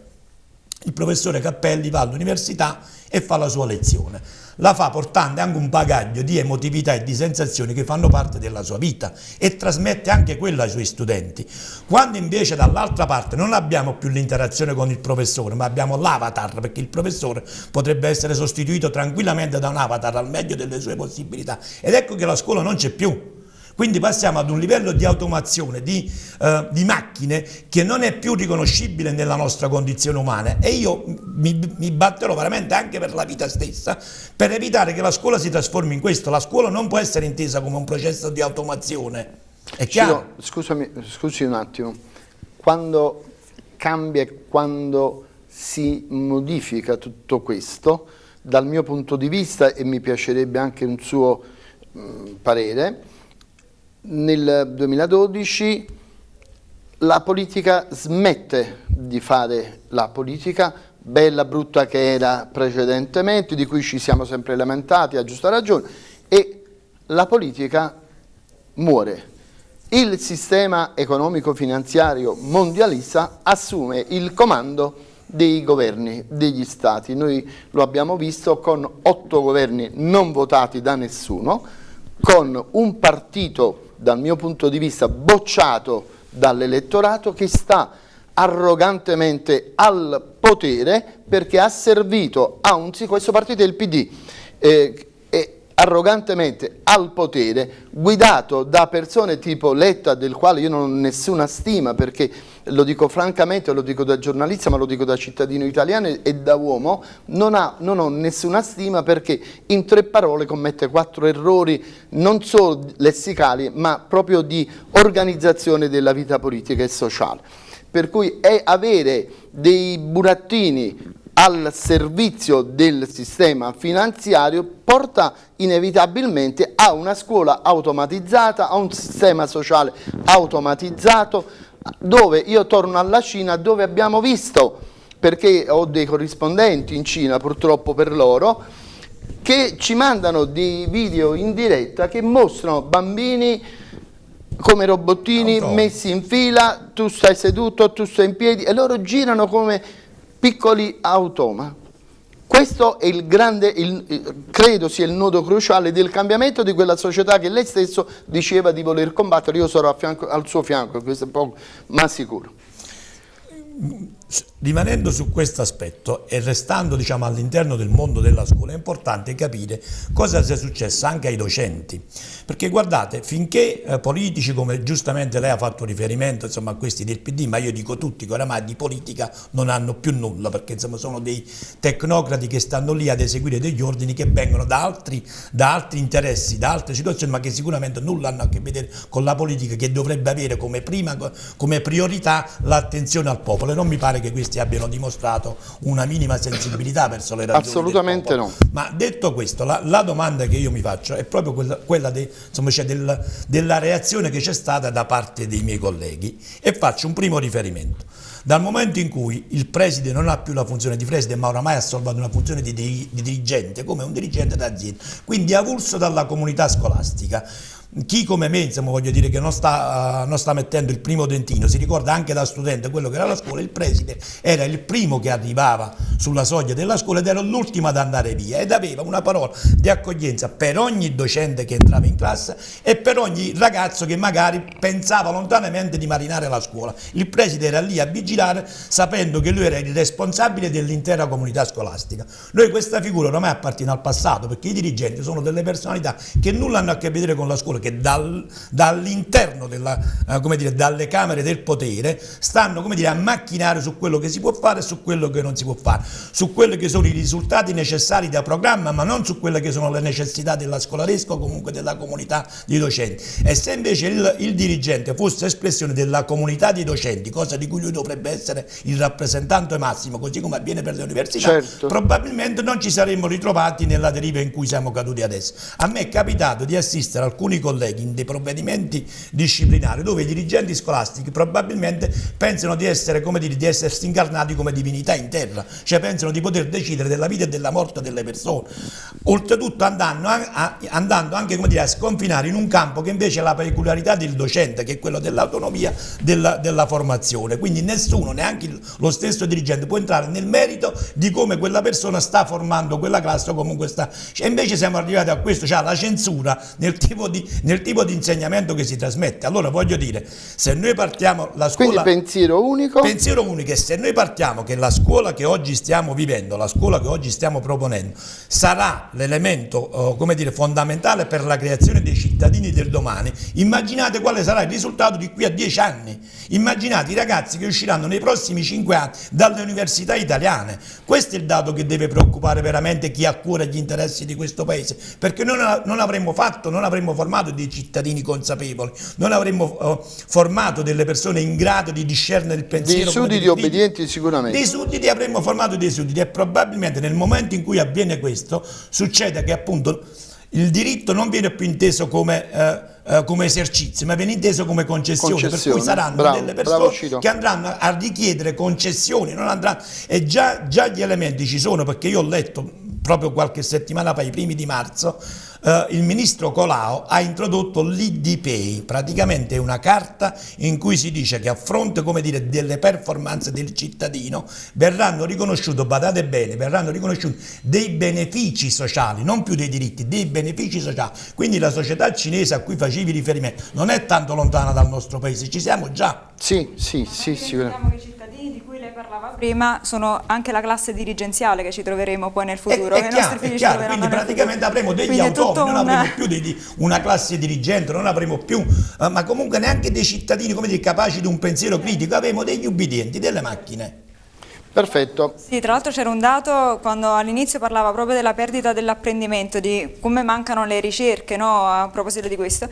Speaker 7: il professore Cappelli va all'università e fa la sua lezione, la fa portando anche un bagaglio di emotività e di sensazioni che fanno parte della sua vita e trasmette anche quello ai suoi studenti. Quando invece dall'altra parte non abbiamo più l'interazione con il professore, ma abbiamo l'avatar, perché il professore potrebbe essere sostituito tranquillamente da un avatar al meglio delle sue possibilità, ed ecco che la scuola non c'è più, quindi passiamo ad un livello di automazione, di, eh, di macchine che non è più riconoscibile nella nostra condizione umana e io mi, mi, batterò veramente anche per la vita stessa per evitare che la scuola si trasformi in questo. La scuola non può essere intesa come un processo di automazione. È chiaro?
Speaker 6: Ciro, scusami, scusi un attimo, quando cambia e quando si modifica tutto questo, dal mio punto di vista, e mi piacerebbe anche un suo mh, parere, nel 2012 la politica smette di fare la politica bella brutta che era precedentemente, di cui ci siamo sempre lamentati a giusta ragione, e la politica muore. Il sistema economico-finanziario mondialista assume il comando dei governi, degli stati. Noi lo abbiamo visto con otto governi non votati da nessuno, con un partito dal mio punto di vista bocciato dall'elettorato che sta arrogantemente al potere perché ha servito a un questo partito del PD eh, arrogantemente al potere guidato da persone tipo Letta del quale io non ho nessuna stima perché lo dico francamente, lo dico da giornalista ma lo dico da cittadino italiano e da uomo non, ha, non ho nessuna stima perché in tre parole commette quattro errori non solo lessicali ma proprio di organizzazione della vita politica e sociale. Per cui è avere dei burattini al servizio del sistema finanziario porta inevitabilmente a una scuola automatizzata, a un sistema sociale automatizzato, dove io torno alla Cina dove abbiamo visto, perché ho dei corrispondenti in Cina purtroppo per loro, che ci mandano dei video in diretta che mostrano bambini come robottini messi in fila, tu stai seduto, tu stai in piedi e loro girano come piccoli automa. Questo è il grande, il, credo sia il nodo cruciale del cambiamento di quella società che lei stesso diceva di voler combattere, io sarò fianco, al suo fianco, questo è poco, ma sicuro.
Speaker 7: Rimanendo su questo aspetto e restando diciamo, all'interno del mondo della scuola è importante capire cosa sia successo anche ai docenti. Perché guardate finché eh, politici come giustamente lei ha fatto riferimento insomma, a questi del PD ma io dico tutti che oramai di politica non hanno più nulla perché insomma, sono dei tecnocrati che stanno lì ad eseguire degli ordini che vengono da altri, da altri interessi, da altre situazioni ma che sicuramente nulla hanno a che vedere con la politica che dovrebbe avere come, prima, come priorità l'attenzione al popolo. E non mi pare che questi questi abbiano dimostrato una minima sensibilità verso le ragioni
Speaker 6: Assolutamente no.
Speaker 7: Ma detto questo, la, la, domanda che io mi faccio è proprio quella, quella de, insomma, cioè del, della reazione che c'è stata da parte dei miei colleghi e faccio un primo riferimento. Dal momento in cui il preside non ha più la funzione di preside ma oramai ha solvato una funzione di, di, di dirigente, come un dirigente d'azienda, quindi avulso dalla comunità scolastica, chi come me, insomma, voglio dire che non sta, uh, non sta, mettendo il primo dentino, si ricorda anche da studente quello che era la scuola, il preside era il primo che arrivava sulla soglia della scuola ed era l'ultimo ad andare via ed aveva una parola di accoglienza per ogni docente che entrava in classe e per ogni ragazzo che magari pensava lontanamente di marinare la scuola. Il preside era lì a vigilare sapendo che lui era il responsabile dell'intera comunità scolastica. Noi questa figura ormai appartiene al passato perché i dirigenti sono delle personalità che nulla hanno a che vedere con la scuola, che dal, dall'interno eh, dalle camere del potere stanno dire, a macchinare su quello che si può fare e su quello che non si può fare, su quelli che sono i risultati necessari da programma ma non su quelle che sono le necessità della scolaresca o comunque della comunità di docenti. E se invece il, il dirigente fosse espressione della comunità di docenti, cosa di cui lui dovrebbe essere il rappresentante massimo, così come avviene per le università, certo. probabilmente non ci saremmo ritrovati nella deriva in cui siamo caduti adesso. A me è capitato di assistere alcuni colleghi colleghi in dei provvedimenti disciplinari dove i dirigenti scolastici probabilmente pensano di essere come dire, di essersi incarnati come divinità in terra, cioè pensano di poter decidere della vita e della morte delle persone. Oltretutto andando, a, andando anche dire, a sconfinare in un campo che invece è la peculiarità del docente, che è quello dell'autonomia della, della formazione. Quindi nessuno, neanche lo stesso dirigente, può entrare nel merito di come quella persona sta formando quella classe o comunque sta. Cioè, invece siamo arrivati a questo, cioè la censura nel tipo di, nel tipo di insegnamento che si trasmette. Allora voglio dire, se noi partiamo la scuola...
Speaker 6: Quindi pensiero unico?
Speaker 7: Pensiero unico e se noi partiamo che la scuola che oggi stiamo vivendo, la scuola che oggi stiamo proponendo, sarà l'elemento eh, fondamentale per la creazione dei cittadini del domani, immaginate quale sarà il risultato di qui a dieci anni. Immaginate i ragazzi che usciranno nei prossimi cinque anni dalle università italiane. Questo è il dato che deve preoccupare veramente chi ha a cuore gli interessi di questo Paese, perché noi non avremmo fatto, non avremmo formato dei cittadini consapevoli, non avremmo uh, formato delle persone in grado di discernere il pensiero.
Speaker 6: Dei sudditi obbedienti sicuramente.
Speaker 7: Dei sudditi avremmo formato dei sudditi e probabilmente nel momento in cui avviene questo succede che appunto il diritto non viene più inteso come... Uh, Uh, come esercizio, ma viene inteso come concessione, concessione. per cui saranno bravo, delle persone che andranno a richiedere concessioni, non andranno, e già, già, gli elementi ci sono, perché io ho letto proprio qualche settimana fa, i primi di marzo, eh, il ministro Colau ha introdotto l'IDPay, praticamente una carta in cui si dice che a fronte dire, delle performance del cittadino verranno riconosciuti, badate bene, verranno riconosciuti dei benefici sociali, non più dei diritti, dei benefici sociali. Quindi la società cinese a cui facevi riferimento non è tanto lontana dal nostro paese, ci siamo già.
Speaker 6: Sì, sì, sì, sicuramente
Speaker 4: parlava prima sono anche la classe dirigenziale che ci troveremo poi nel futuro.
Speaker 7: È, è chiaro, è chiaro. quindi praticamente avremo degli quindi autonomi, non avremo più dei, una classe dirigente, non avremo più, uh, ma comunque neanche dei cittadini come dire, capaci di un pensiero critico, avremo degli ubbidienti, delle macchine.
Speaker 6: Perfetto.
Speaker 4: Sì, tra l'altro c'era un dato quando all'inizio parlava proprio della perdita dell'apprendimento, di come mancano le ricerche no, a proposito di questo.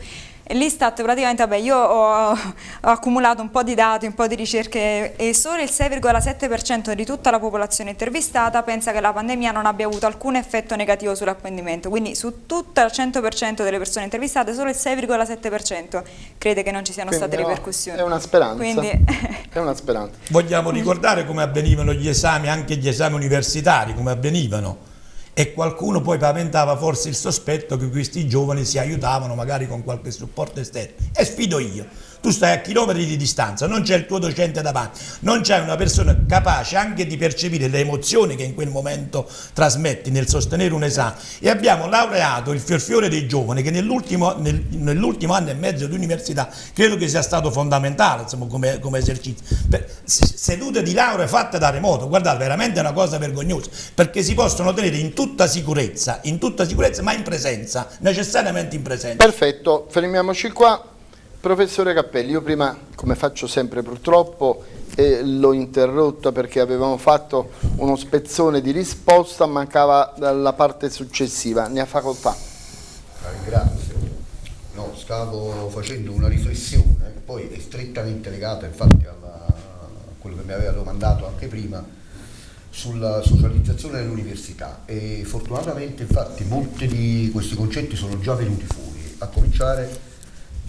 Speaker 4: L'Istat praticamente, vabbè, io ho, ho, accumulato un po' di dati, un po' di ricerche e solo il 6,7% di tutta la popolazione intervistata pensa che la pandemia non abbia avuto alcun effetto negativo sull'apprendimento, quindi su tutto il 100% delle persone intervistate solo il 6,7% crede che non ci siano quindi state no, ripercussioni.
Speaker 6: È una speranza. Quindi... è una speranza.
Speaker 7: Vogliamo ricordare come avvenivano gli esami, anche gli esami universitari, come avvenivano e qualcuno poi paventava forse il sospetto che questi giovani si aiutavano magari con qualche supporto esterno. E sfido io, tu stai a chilometri di distanza, non c'è il tuo docente davanti, non c'è una persona capace anche di percepire le emozioni che in quel momento trasmetti nel sostenere un esame e abbiamo laureato il fiorfiore dei giovani che nell'ultimo nell anno e mezzo di università credo che sia stato fondamentale insomma, come, come esercizio. Per, sedute di laurea fatte da remoto, guardate veramente è una cosa vergognosa perché si possono tenere in tutta sicurezza, in tutta sicurezza ma in presenza, necessariamente in presenza.
Speaker 6: Perfetto, fermiamoci qua. Professore Cappelli, io prima, come faccio sempre purtroppo, eh, l'ho interrotta perché avevamo fatto uno spezzone di risposta, mancava la parte successiva. Ne ha facoltà.
Speaker 5: Ringrazio. No, stavo facendo una riflessione, poi è strettamente legata infatti alla, a quello che mi aveva domandato anche prima, sulla socializzazione dell'università e fortunatamente infatti molti di questi concetti sono già venuti fuori, a cominciare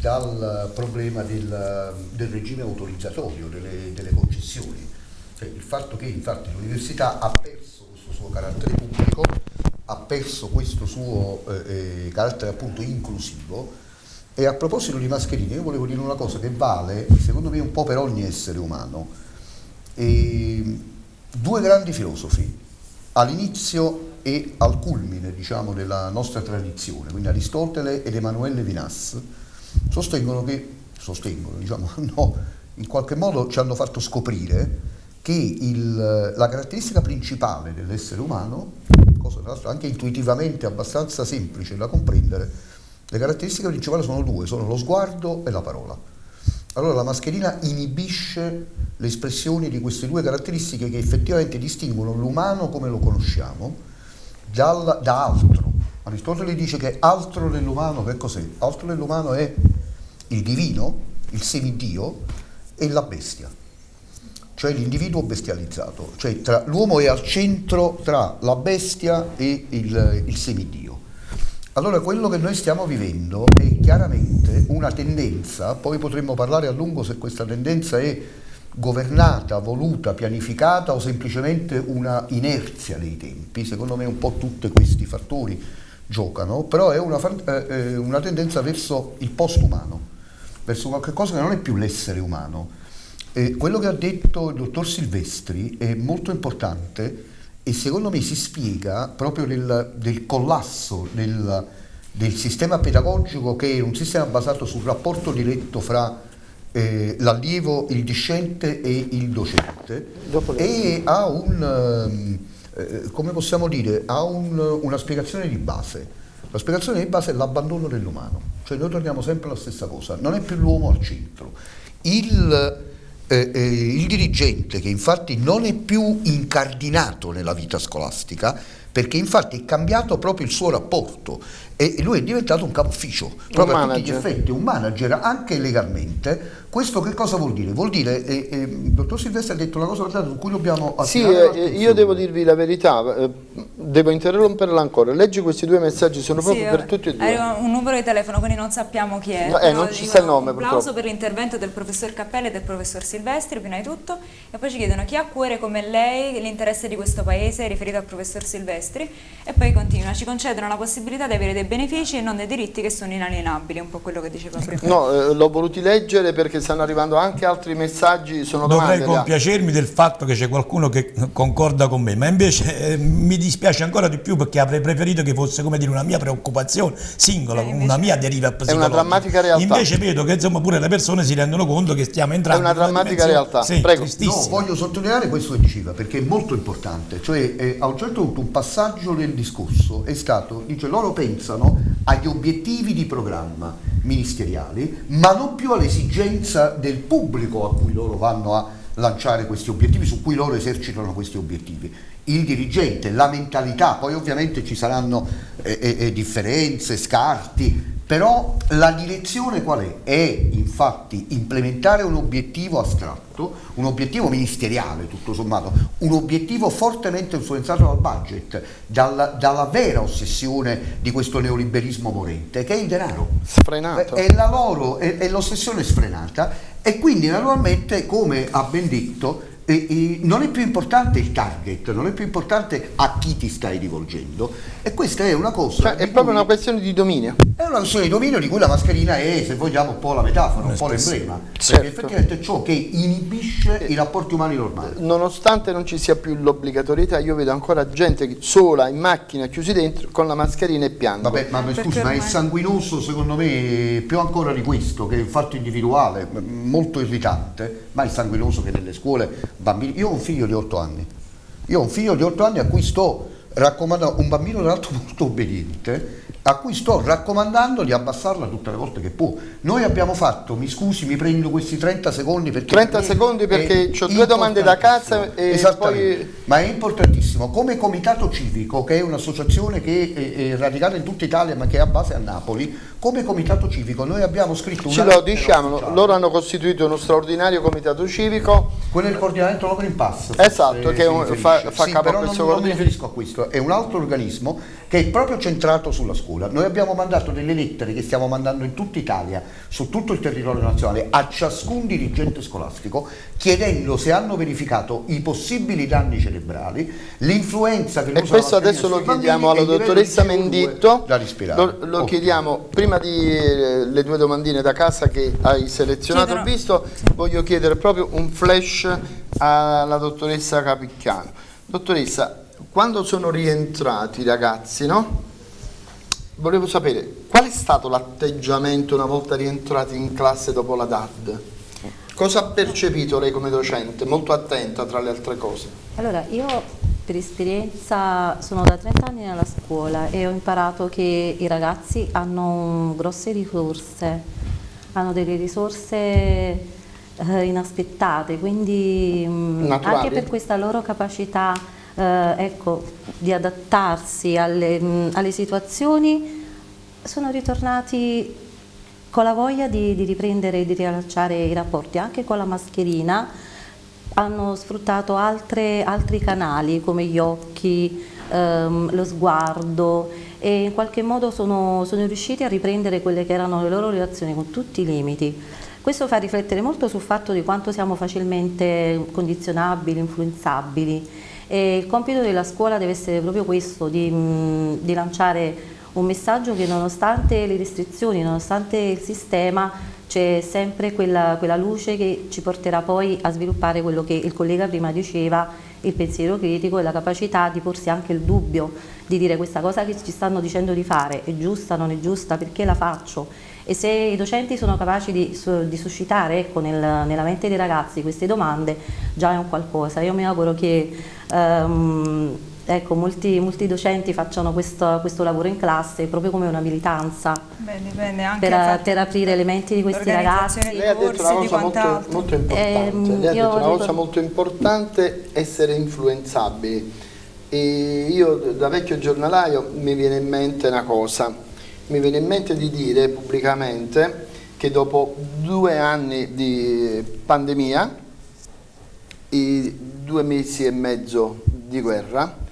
Speaker 5: dal problema del, del regime autorizzatorio, delle, delle concessioni. Cioè, il fatto che infatti l'università ha perso questo suo carattere pubblico, ha perso questo suo eh, eh, carattere appunto inclusivo e a proposito di mascherine io volevo dire una cosa che vale secondo me un po' per ogni essere umano. E, due grandi filosofi all'inizio e al culmine diciamo, della nostra tradizione, quindi Aristotele ed Emanuele Vinas, sostengono che, sostengono, diciamo, no, in qualche modo ci hanno fatto scoprire che il, la caratteristica principale dell'essere umano, cosa tra l'altro anche intuitivamente abbastanza semplice da comprendere, le caratteristiche principali sono due, sono lo sguardo e la parola. Allora la mascherina inibisce le espressioni di queste due caratteristiche che effettivamente distinguono l'umano come lo conosciamo dal, da altro. Aristotele dice che altro dell'umano che cos'è? Altro dell'umano è il divino, il semidio e la bestia, cioè l'individuo bestializzato, cioè l'uomo è al centro tra la bestia e il, il semidio. Allora quello che noi stiamo vivendo è chiaramente una tendenza, poi potremmo parlare a lungo se questa tendenza è governata, voluta, pianificata o semplicemente una inerzia dei tempi, secondo me un po' tutti questi fattori giocano, però è una, eh, una tendenza verso il post-umano verso qualcosa che non è più l'essere umano. E quello che ha detto il dottor Silvestri è molto importante e secondo me si spiega proprio del, del collasso del, del, sistema pedagogico che è un sistema basato sul rapporto diretto fra eh, l'allievo, il discente e il docente e ha un, eh, come possiamo dire, ha un, una spiegazione di base. La spiegazione di base è l'abbandono dell'umano. Cioè noi torniamo sempre alla stessa cosa, non è più l'uomo al centro. Il, eh, eh, il dirigente che infatti non è più incardinato nella vita scolastica perché infatti è cambiato proprio il suo rapporto e lui è diventato un capo ufficio, proprio a tutti gli effetti, un manager anche legalmente. Questo che cosa vuol dire? Vuol dire, eh, eh, il dottor Silvestri ha detto una cosa su cui dobbiamo
Speaker 6: Sì, eh, io devo dirvi la verità, eh, devo interromperla ancora. Leggi questi due messaggi, sono proprio sì, per tutti e due.
Speaker 4: Arriva un numero di telefono, quindi non sappiamo chi è.
Speaker 6: No, eh, non ci sta il nome,
Speaker 4: Un applauso per l'intervento del professor Cappelli e del professor Silvestri, prima di tutto, e poi ci chiedono chi ha a cuore come lei l'interesse di questo paese riferito al professor Silvestri, e poi continua, ci concedono la possibilità di avere dei benefici e non dei diritti che sono inalienabili, un po' quello che diceva prima.
Speaker 6: No, eh, l'ho voluti leggere perché stanno arrivando anche altri messaggi, sono
Speaker 7: Dovrei compiacermi del fatto che c'è qualcuno che concorda con me, ma invece eh, mi dispiace ancora di più perché avrei preferito che fosse come dire una mia preoccupazione singola, eh, una mia deriva psicologica.
Speaker 6: È una drammatica realtà.
Speaker 7: Invece vedo che insomma pure le persone si rendono conto che stiamo entrando
Speaker 6: È una drammatica realtà.
Speaker 7: Sì,
Speaker 6: Prego.
Speaker 5: No, voglio sottolineare questo che diceva perché è molto importante, cioè eh, a un certo punto un passaggio del discorso è stato, dice loro pensano agli obiettivi di programma ministeriali, ma non più all'esigenza del pubblico a cui loro vanno a lanciare questi obiettivi, su cui loro esercitano questi obiettivi. Il dirigente, la mentalità, poi ovviamente ci saranno eh, eh, eh differenze, scarti, però la direzione qual è? È infatti implementare un obiettivo astratto, un obiettivo ministeriale tutto sommato, un obiettivo fortemente influenzato dal budget, dalla, dalla vera ossessione di questo neoliberismo morente, che è il denaro.
Speaker 6: Sfrenato.
Speaker 5: È, è l'ossessione sfrenata e quindi naturalmente, come ha ben detto, e, e non è più importante il target, non è più importante a chi ti stai rivolgendo e questa è una cosa...
Speaker 6: Cioè, è proprio una questione di dominio.
Speaker 5: È una questione di dominio di cui la mascherina è, se vogliamo, un po' la metafora, un po' l'emblema,
Speaker 6: certo.
Speaker 5: perché effettivamente è ciò che inibisce i rapporti umani normali.
Speaker 6: Nonostante non ci sia più l'obbligatorietà, io vedo ancora gente sola in macchina, chiusi dentro, con la mascherina e piango.
Speaker 5: Vabbè, ma scusi, ma è sanguinoso secondo me più ancora di questo, che è il fatto individuale, molto irritante, ma è sanguinoso che nelle scuole bambini. Io ho un figlio di 8 anni, io ho un figlio di 8 anni a cui sto raccomandando, un bambino tra l'altro molto obbediente, a cui sto raccomandando di abbassarla tutte le volte che può. Noi abbiamo fatto, mi scusi, mi prendo questi 30 secondi perché...
Speaker 6: 30 secondi perché ho due domande da casa e poi...
Speaker 5: Ma è importantissimo, come comitato civico, che è un'associazione che è, è radicata in tutta Italia ma che ha base a Napoli, come comitato civico noi abbiamo scritto.
Speaker 6: Ce lo diciamo, loro hanno costituito uno straordinario comitato civico.
Speaker 5: Quello è il coordinamento no Green Pass.
Speaker 6: Esatto, che fa, fa
Speaker 5: sì,
Speaker 6: capo
Speaker 5: a questo non, non mi riferisco a questo, è un altro organismo che è proprio centrato sulla scuola. Noi abbiamo mandato delle lettere che stiamo mandando in tutta Italia, su tutto il territorio nazionale, a ciascun dirigente scolastico, chiedendo se hanno verificato i possibili danni cerebrali, l'influenza che
Speaker 6: E questo adesso lo chiediamo alla dottoressa Menditto, lo, lo chiediamo prima di eh, le due domandine da casa che hai selezionato, Chiedono. visto, voglio chiedere proprio un flash alla dottoressa Capicchiano. Dottoressa, quando sono rientrati i ragazzi, no? Volevo sapere qual è stato l'atteggiamento una volta rientrati in classe dopo la DAD? Cosa ha percepito lei come docente? Molto attenta tra le altre cose.
Speaker 8: Allora, io per esperienza sono da 30 anni nella scuola e ho imparato che i ragazzi hanno grosse risorse, hanno delle risorse eh, inaspettate, quindi mh, anche per questa loro capacità eh, ecco, di adattarsi alle, mh, alle, situazioni, sono ritornati con la voglia di, di riprendere e di riallacciare i rapporti, anche con la mascherina, hanno sfruttato altre, altri canali come gli occhi, ehm, lo sguardo e in qualche modo sono, sono riusciti a riprendere quelle che erano le loro relazioni con tutti i limiti. Questo fa riflettere molto sul fatto di quanto siamo facilmente condizionabili, influenzabili e il compito della scuola deve essere proprio questo, di, mh, di lanciare un messaggio che nonostante le restrizioni, nonostante il sistema, c'è sempre quella, quella, luce che ci porterà poi a sviluppare quello che il collega prima diceva, il pensiero critico e la capacità di porsi anche il dubbio, di dire questa cosa che ci stanno dicendo di fare è giusta, non è giusta, perché la faccio? E se i docenti sono capaci di, di suscitare ecco, nel, nella mente dei ragazzi queste domande, già è un qualcosa. Io mi auguro che um, ecco, molti, molti, docenti facciano questo, questo, lavoro in classe proprio come una militanza
Speaker 4: bene, bene,
Speaker 8: per, per, aprire le menti di questi ragazzi.
Speaker 6: Lei ha detto una cosa molto, molto, importante, eh, Lei ha detto una cosa molto importante, essere influenzabili. E io da vecchio giornalaio mi viene in mente una cosa, mi viene in mente di dire pubblicamente che dopo due anni di pandemia, i due mesi e mezzo di guerra,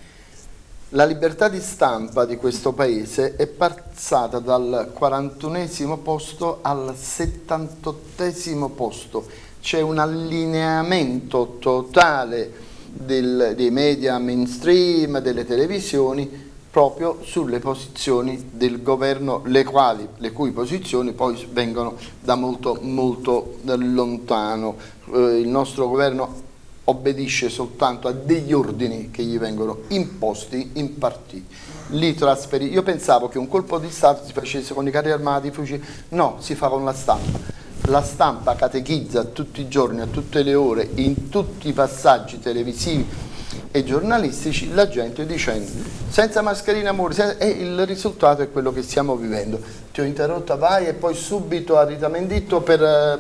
Speaker 6: la libertà di stampa di questo paese è passata dal 41 posto al 78 posto. C'è un allineamento totale del, dei media mainstream, delle televisioni, proprio sulle posizioni del governo, le, quali, le cui posizioni poi vengono da molto, molto lontano. Eh, il nostro governo obbedisce soltanto a degli ordini che gli vengono imposti, impartiti, li trasferì. Io pensavo che un colpo di Stato si facesse con i carri armati, i fucili, no, si fa con la stampa. La stampa catechizza tutti i giorni, a tutte le ore, in tutti i passaggi televisivi e giornalistici, la gente dicendo senza mascherina muore, e il risultato è quello che stiamo vivendo. Ti ho interrotta, vai e poi subito a Rita Menditto per eh,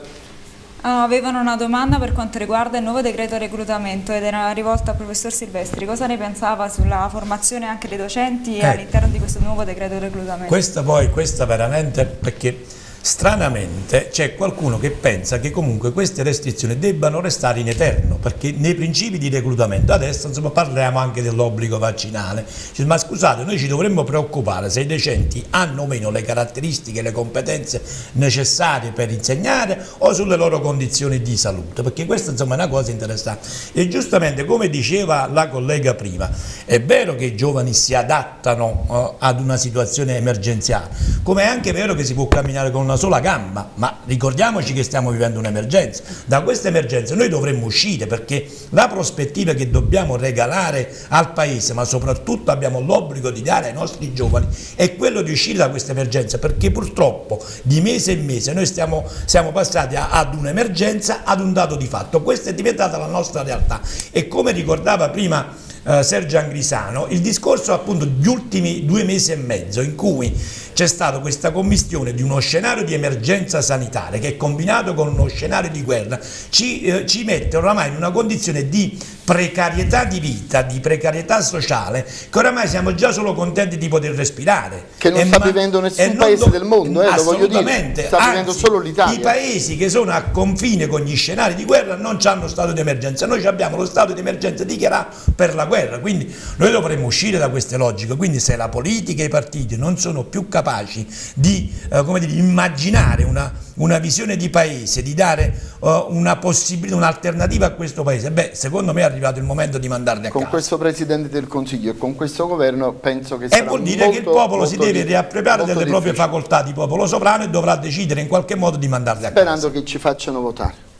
Speaker 4: Ah, avevano una domanda per quanto riguarda il nuovo decreto reclutamento ed era rivolta al professor Silvestri. Cosa ne pensava sulla formazione anche dei docenti eh, all'interno di questo nuovo decreto reclutamento?
Speaker 7: Questa poi, questa veramente, perché Stranamente c'è qualcuno che pensa che comunque queste restrizioni debbano restare in eterno, perché nei principi di reclutamento, adesso insomma, parliamo anche dell'obbligo vaccinale, ma scusate, noi ci dovremmo preoccupare se i docenti hanno o meno le caratteristiche, le competenze necessarie per insegnare o sulle loro condizioni di salute, perché questa insomma, è una cosa interessante. E giustamente, come diceva la collega prima, è vero che i giovani si adattano uh, ad una situazione emergenziale, come è anche vero che si può camminare con una una sola gamba, ma ricordiamoci che stiamo vivendo un'emergenza. Da questa emergenza noi dovremmo uscire perché la prospettiva che dobbiamo regalare al Paese, ma soprattutto abbiamo l'obbligo di dare ai nostri giovani, è quello di uscire da questa emergenza perché purtroppo di mese in mese noi stiamo, siamo passati a, ad un'emergenza, ad un dato di fatto. Questa è diventata la nostra realtà e come ricordava prima eh, Sergio Angrisano, il discorso appunto degli ultimi due mesi e mezzo in cui c'è stata questa commistione di uno scenario di emergenza sanitaria che combinato con uno scenario di guerra ci, eh, ci mette oramai in una condizione di precarietà di vita, di precarietà sociale, che oramai siamo già solo contenti di poter respirare.
Speaker 6: Che non e sta vivendo nessun paese del mondo, eh, lo voglio dire, sta vivendo solo l'Italia.
Speaker 7: I paesi che sono a confine con gli scenari di guerra non hanno stato di emergenza, noi abbiamo lo stato di emergenza dichiarato per la guerra, quindi noi dovremmo uscire da queste logiche, quindi se la politica e i partiti non sono più capaci di eh, dire, immaginare una, una, visione di paese, di dare uh, una possibilità, un'alternativa a questo paese, beh secondo me arrivato il momento di mandarli a
Speaker 6: con
Speaker 7: casa.
Speaker 6: Con questo Presidente del Consiglio e con questo governo penso che sarà
Speaker 7: E vuol dire
Speaker 6: molto,
Speaker 7: che il popolo si deve riappropriare delle difficile. proprie facoltà di popolo sovrano e dovrà decidere in qualche modo di mandarli a
Speaker 6: Sperando casa.
Speaker 7: Sperando
Speaker 6: che ci facciano votare.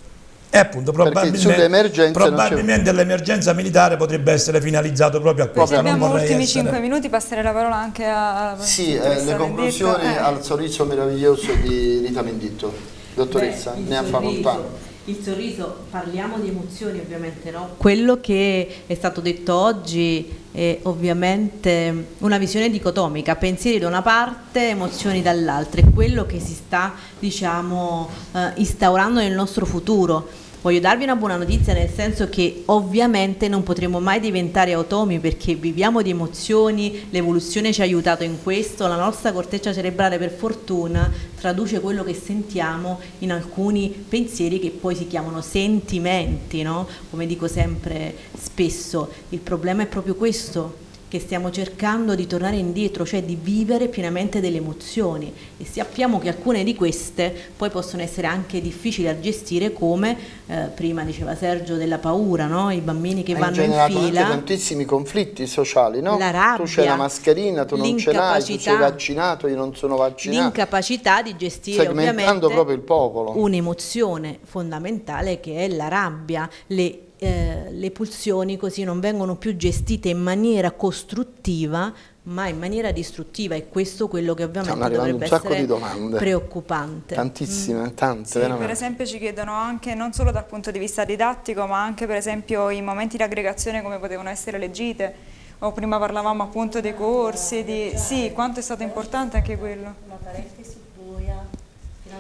Speaker 7: E appunto probabilmente, probabilmente l'emergenza militare potrebbe essere finalizzato proprio a questo.
Speaker 4: Proprio abbiamo ultimi essere... 5 minuti, passerei la parola anche a...
Speaker 6: Sì, eh, le conclusioni eh. al sorriso meraviglioso di Rita Menditto. Dottoressa, Beh, ne ha facoltà
Speaker 9: il sorriso, parliamo di emozioni ovviamente, no? Quello che è stato detto oggi è ovviamente una visione dicotomica, pensieri da una parte, emozioni dall'altra, è quello che si sta diciamo eh, instaurando nel nostro futuro Voglio darvi una buona notizia nel senso che ovviamente non potremo mai diventare automi perché viviamo di emozioni, l'evoluzione ci ha aiutato in questo, la nostra corteccia cerebrale per fortuna traduce quello che sentiamo in alcuni pensieri che poi si chiamano sentimenti, no? come dico sempre spesso, il problema è proprio questo, che stiamo cercando di tornare indietro, cioè di vivere pienamente delle emozioni e sappiamo che alcune di queste poi possono essere anche difficili da gestire come eh, prima diceva Sergio della paura, no? i bambini che vanno in fila.
Speaker 6: anche tantissimi conflitti sociali, no?
Speaker 9: La rabbia,
Speaker 6: tu c'hai la mascherina, tu non ce l'hai, tu sei vaccinato, io non sono vaccinato.
Speaker 9: L'incapacità di gestire ovviamente
Speaker 6: proprio il popolo.
Speaker 9: un'emozione fondamentale che è la rabbia, le eh, le pulsioni così non vengono più gestite in maniera costruttiva ma in maniera distruttiva e questo è quello che ovviamente dovrebbe essere preoccupante.
Speaker 6: Tantissime, mm. tante
Speaker 4: sì, Per esempio ci chiedono anche non solo dal punto di vista didattico ma anche per esempio i momenti di aggregazione come potevano essere le gite o prima parlavamo appunto dei corsi, di... sì, quanto è stato importante anche quello.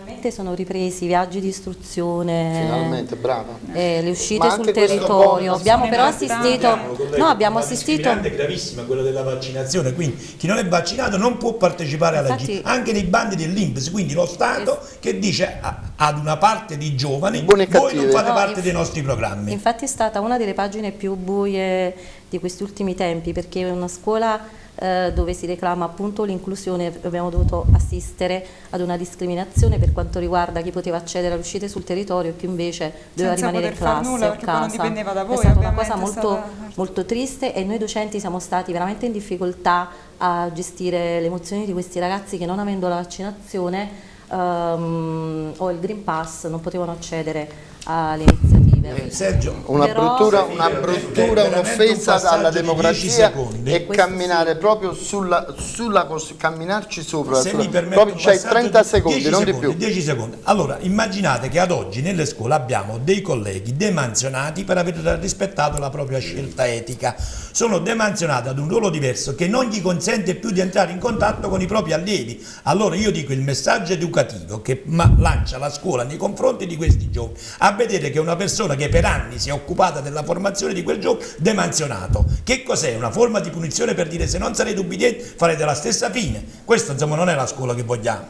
Speaker 8: Finalmente sono ripresi i viaggi di istruzione,
Speaker 6: Finalmente, brava.
Speaker 8: Eh, le uscite sul territorio. Abbiamo però assistito, no, abbiamo assistito.
Speaker 7: È gravissima quella della vaccinazione, quindi chi non è vaccinato non può partecipare alla Infatti, GIT, anche nei bandi dell'Inps, quindi lo Stato che dice ad una parte di giovani voi non fate no, parte dei nostri programmi.
Speaker 8: Infatti è stata una delle pagine più buie di questi ultimi tempi perché è una scuola eh, dove si reclama appunto l'inclusione, abbiamo dovuto assistere ad una discriminazione per quanto riguarda chi poteva accedere all'uscite sul territorio e chi invece doveva
Speaker 4: Senza
Speaker 8: rimanere in classe
Speaker 4: a casa. Voi,
Speaker 8: è stata una cosa molto, stata... molto triste e noi docenti siamo stati veramente in difficoltà a gestire le emozioni di questi ragazzi che non avendo la vaccinazione um, o il Green Pass non potevano accedere alle iniziative
Speaker 6: eh, Sergio, una bruttura, una bruttura un'offesa un alla democrazia e camminare proprio sulla, sulla camminarci sopra.
Speaker 7: Se
Speaker 6: sulla,
Speaker 7: mi proprio
Speaker 6: c'hai 30 secondi, non
Speaker 7: secondi,
Speaker 6: di più.
Speaker 7: 10 secondi. Allora, immaginate che ad oggi nelle scuole abbiamo dei colleghi demanzionati per aver rispettato la propria scelta etica. Sono demanzionati ad un ruolo diverso che non gli consente più di entrare in contatto con i propri allievi. Allora io dico il messaggio educativo che lancia la scuola nei confronti di questi giovani a vedere che una persona persona che per anni si è occupata della formazione di quel gioco demansionato. Che cos'è? Una forma di punizione per dire se non sarete ubbidienti farete la stessa fine. Questa insomma non è la scuola che vogliamo.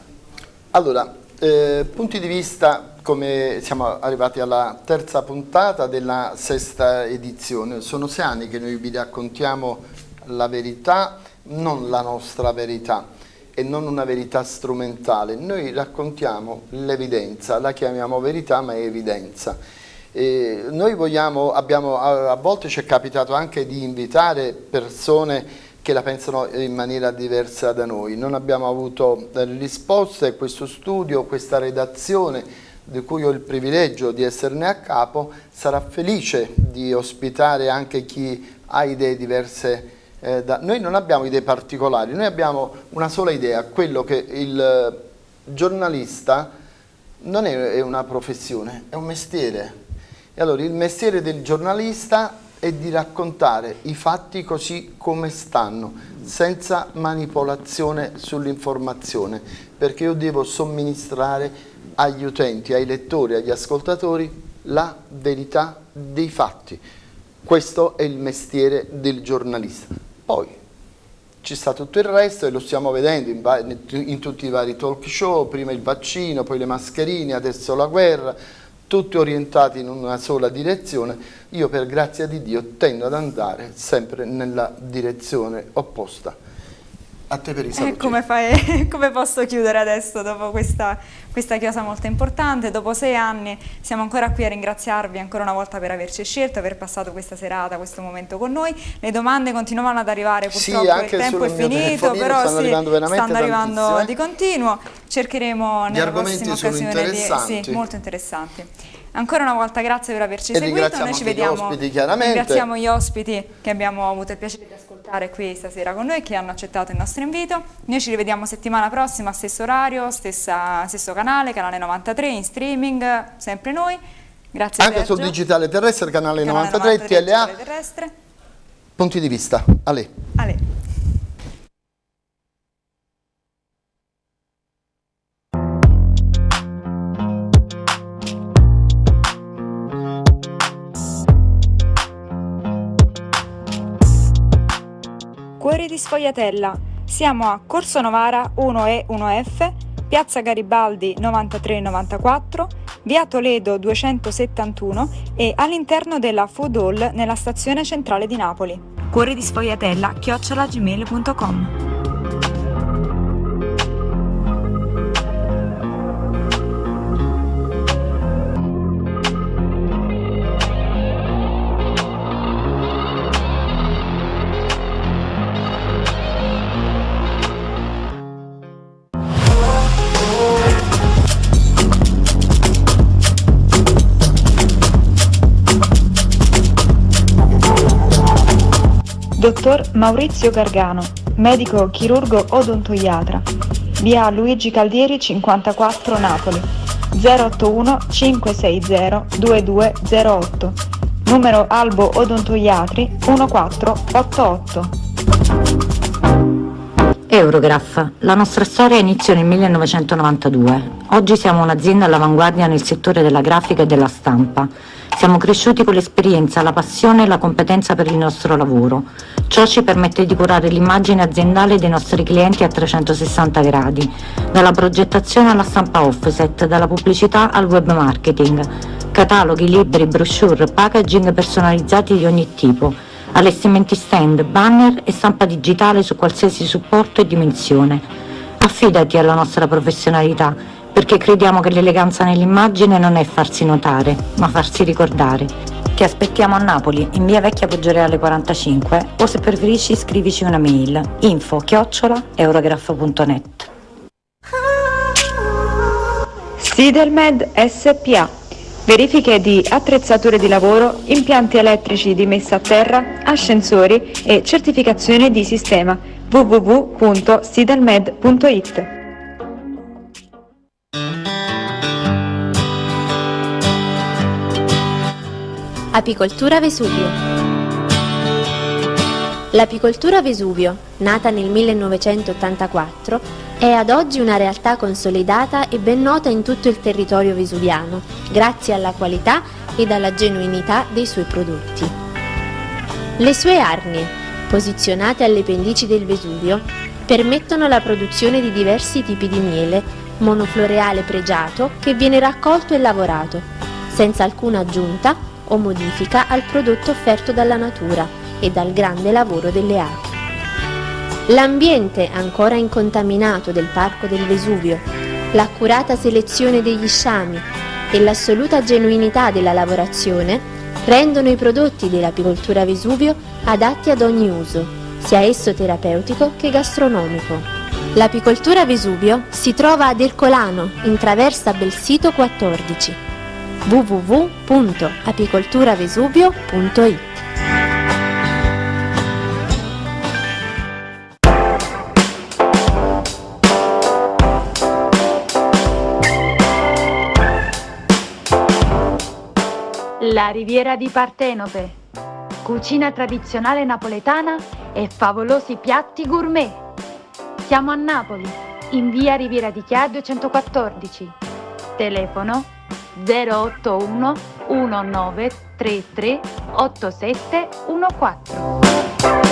Speaker 6: Allora, Eh, punti di vista, come siamo arrivati alla terza puntata della sesta edizione, sono sei anni che noi vi raccontiamo la verità, non la nostra verità e non una verità strumentale, noi raccontiamo l'evidenza, la chiamiamo verità ma è evidenza. E noi vogliamo, abbiamo, a volte ci è capitato anche di invitare persone che la pensano in maniera diversa da noi. Non abbiamo avuto risposte e questo studio, questa redazione di cui ho il privilegio di esserne a capo, sarà felice di ospitare anche chi ha idee diverse eh, da... Noi non abbiamo idee particolari, noi abbiamo una sola idea, quello che il giornalista non è una professione, è un mestiere. E allora il mestiere del giornalista è di raccontare i fatti così come stanno, senza manipolazione sull'informazione, perché io devo somministrare agli utenti, ai lettori, agli ascoltatori la verità dei fatti. Questo è il mestiere del giornalista. Poi ci sta tutto il resto e lo stiamo vedendo in, in tutti i vari talk show, prima il vaccino, poi le mascherine, adesso la guerra, tutti orientati in una sola direzione, io per grazia di Dio tendo ad andare sempre nella direzione opposta. A te per i saluti.
Speaker 4: Eh, come, fai, come posso chiudere adesso dopo questa, questa chiosa molto importante? Dopo sei anni siamo ancora qui a ringraziarvi ancora una volta per averci scelto, aver passato questa serata, questo momento con noi. Le domande continuavano ad arrivare, purtroppo sì, il tempo è finito, però
Speaker 6: stanno
Speaker 4: sì,
Speaker 6: arrivando,
Speaker 4: stanno arrivando di continuo. Cercheremo nella prossima occasione di... Sì, molto interessanti. Ancora una volta grazie per averci
Speaker 6: e
Speaker 4: seguito, noi ci vediamo,
Speaker 6: ospiti,
Speaker 4: ringraziamo gli ospiti che abbiamo avuto il piacere di ascoltare qui stasera con noi, che hanno accettato il nostro invito. Noi ci rivediamo settimana prossima, stesso orario, stessa, stesso canale, canale 93, in streaming, sempre noi. Grazie
Speaker 6: Anche
Speaker 4: Sergio.
Speaker 6: sul digitale terrestre, canale, canale 93, 93 TLA.
Speaker 4: Terrestre.
Speaker 6: Punti di vista, Ale.
Speaker 4: Ale. Cuori di Sfogliatella. Siamo a Corso Novara 1E 1F, Piazza Garibaldi 9394, Via Toledo 271 e all'interno della Food Hall nella stazione centrale di Napoli. Cuori di Sfogliatella chiocciolagmail.com Dottor Maurizio Gargano, medico chirurgo odontoiatra, via Luigi Caldieri 54 Napoli, 081 560 2208, numero Albo Odontoiatri 1488.
Speaker 2: Eurograph. La nostra storia iniziò nel 1992. Oggi siamo un'azienda all'avanguardia nel settore della grafica e della stampa. Siamo cresciuti con l'esperienza, la passione e la competenza per il nostro lavoro. Ciò ci permette di curare l'immagine aziendale dei nostri clienti a 360 gradi, dalla progettazione alla stampa offset, dalla pubblicità al web marketing, cataloghi, libri, brochure, packaging personalizzati di ogni tipo, allestimenti stand, banner e stampa digitale su qualsiasi supporto e dimensione. Affidati alla nostra professionalità perché crediamo che l'eleganza nell'immagine non è farsi notare, ma farsi ricordare. Ti aspettiamo a Napoli, in via Vecchia Poggioreale 45 o se preferisci scrivici una mail info chiocciola eurograph.net
Speaker 1: Sidelmed SPA Verifiche di attrezzature di lavoro, impianti elettrici di messa a terra, ascensori e certificazione di sistema www.sidelmed.it
Speaker 3: Apicoltura Vesuvio L'apicoltura Vesuvio, nata nel 1984, è ad oggi una realtà consolidata e ben nota in tutto il territorio vesuviano, grazie alla qualità ed alla genuinità dei suoi prodotti. Le sue arnie, posizionate alle pendici del Vesuvio, permettono la produzione di diversi tipi di miele monofloreale pregiato che viene raccolto e lavorato, senza alcuna aggiunta o modifica al prodotto offerto dalla natura e dal grande lavoro delle api. L'ambiente ancora incontaminato del Parco del Vesuvio, l'accurata selezione degli sciami e l'assoluta genuinità della lavorazione rendono i prodotti dell'apicoltura Vesuvio adatti ad ogni uso, sia esso terapeutico che gastronomico. L'apicoltura Vesuvio si trova ad Ercolano, in traversa Belsito 14 www.apicolturavesuvio.it
Speaker 10: La riviera di Partenope, cucina tradizionale napoletana e favolosi piatti gourmet. Siamo a Napoli, in via Riviera di Chia 214. Telefono 081 1933 8714.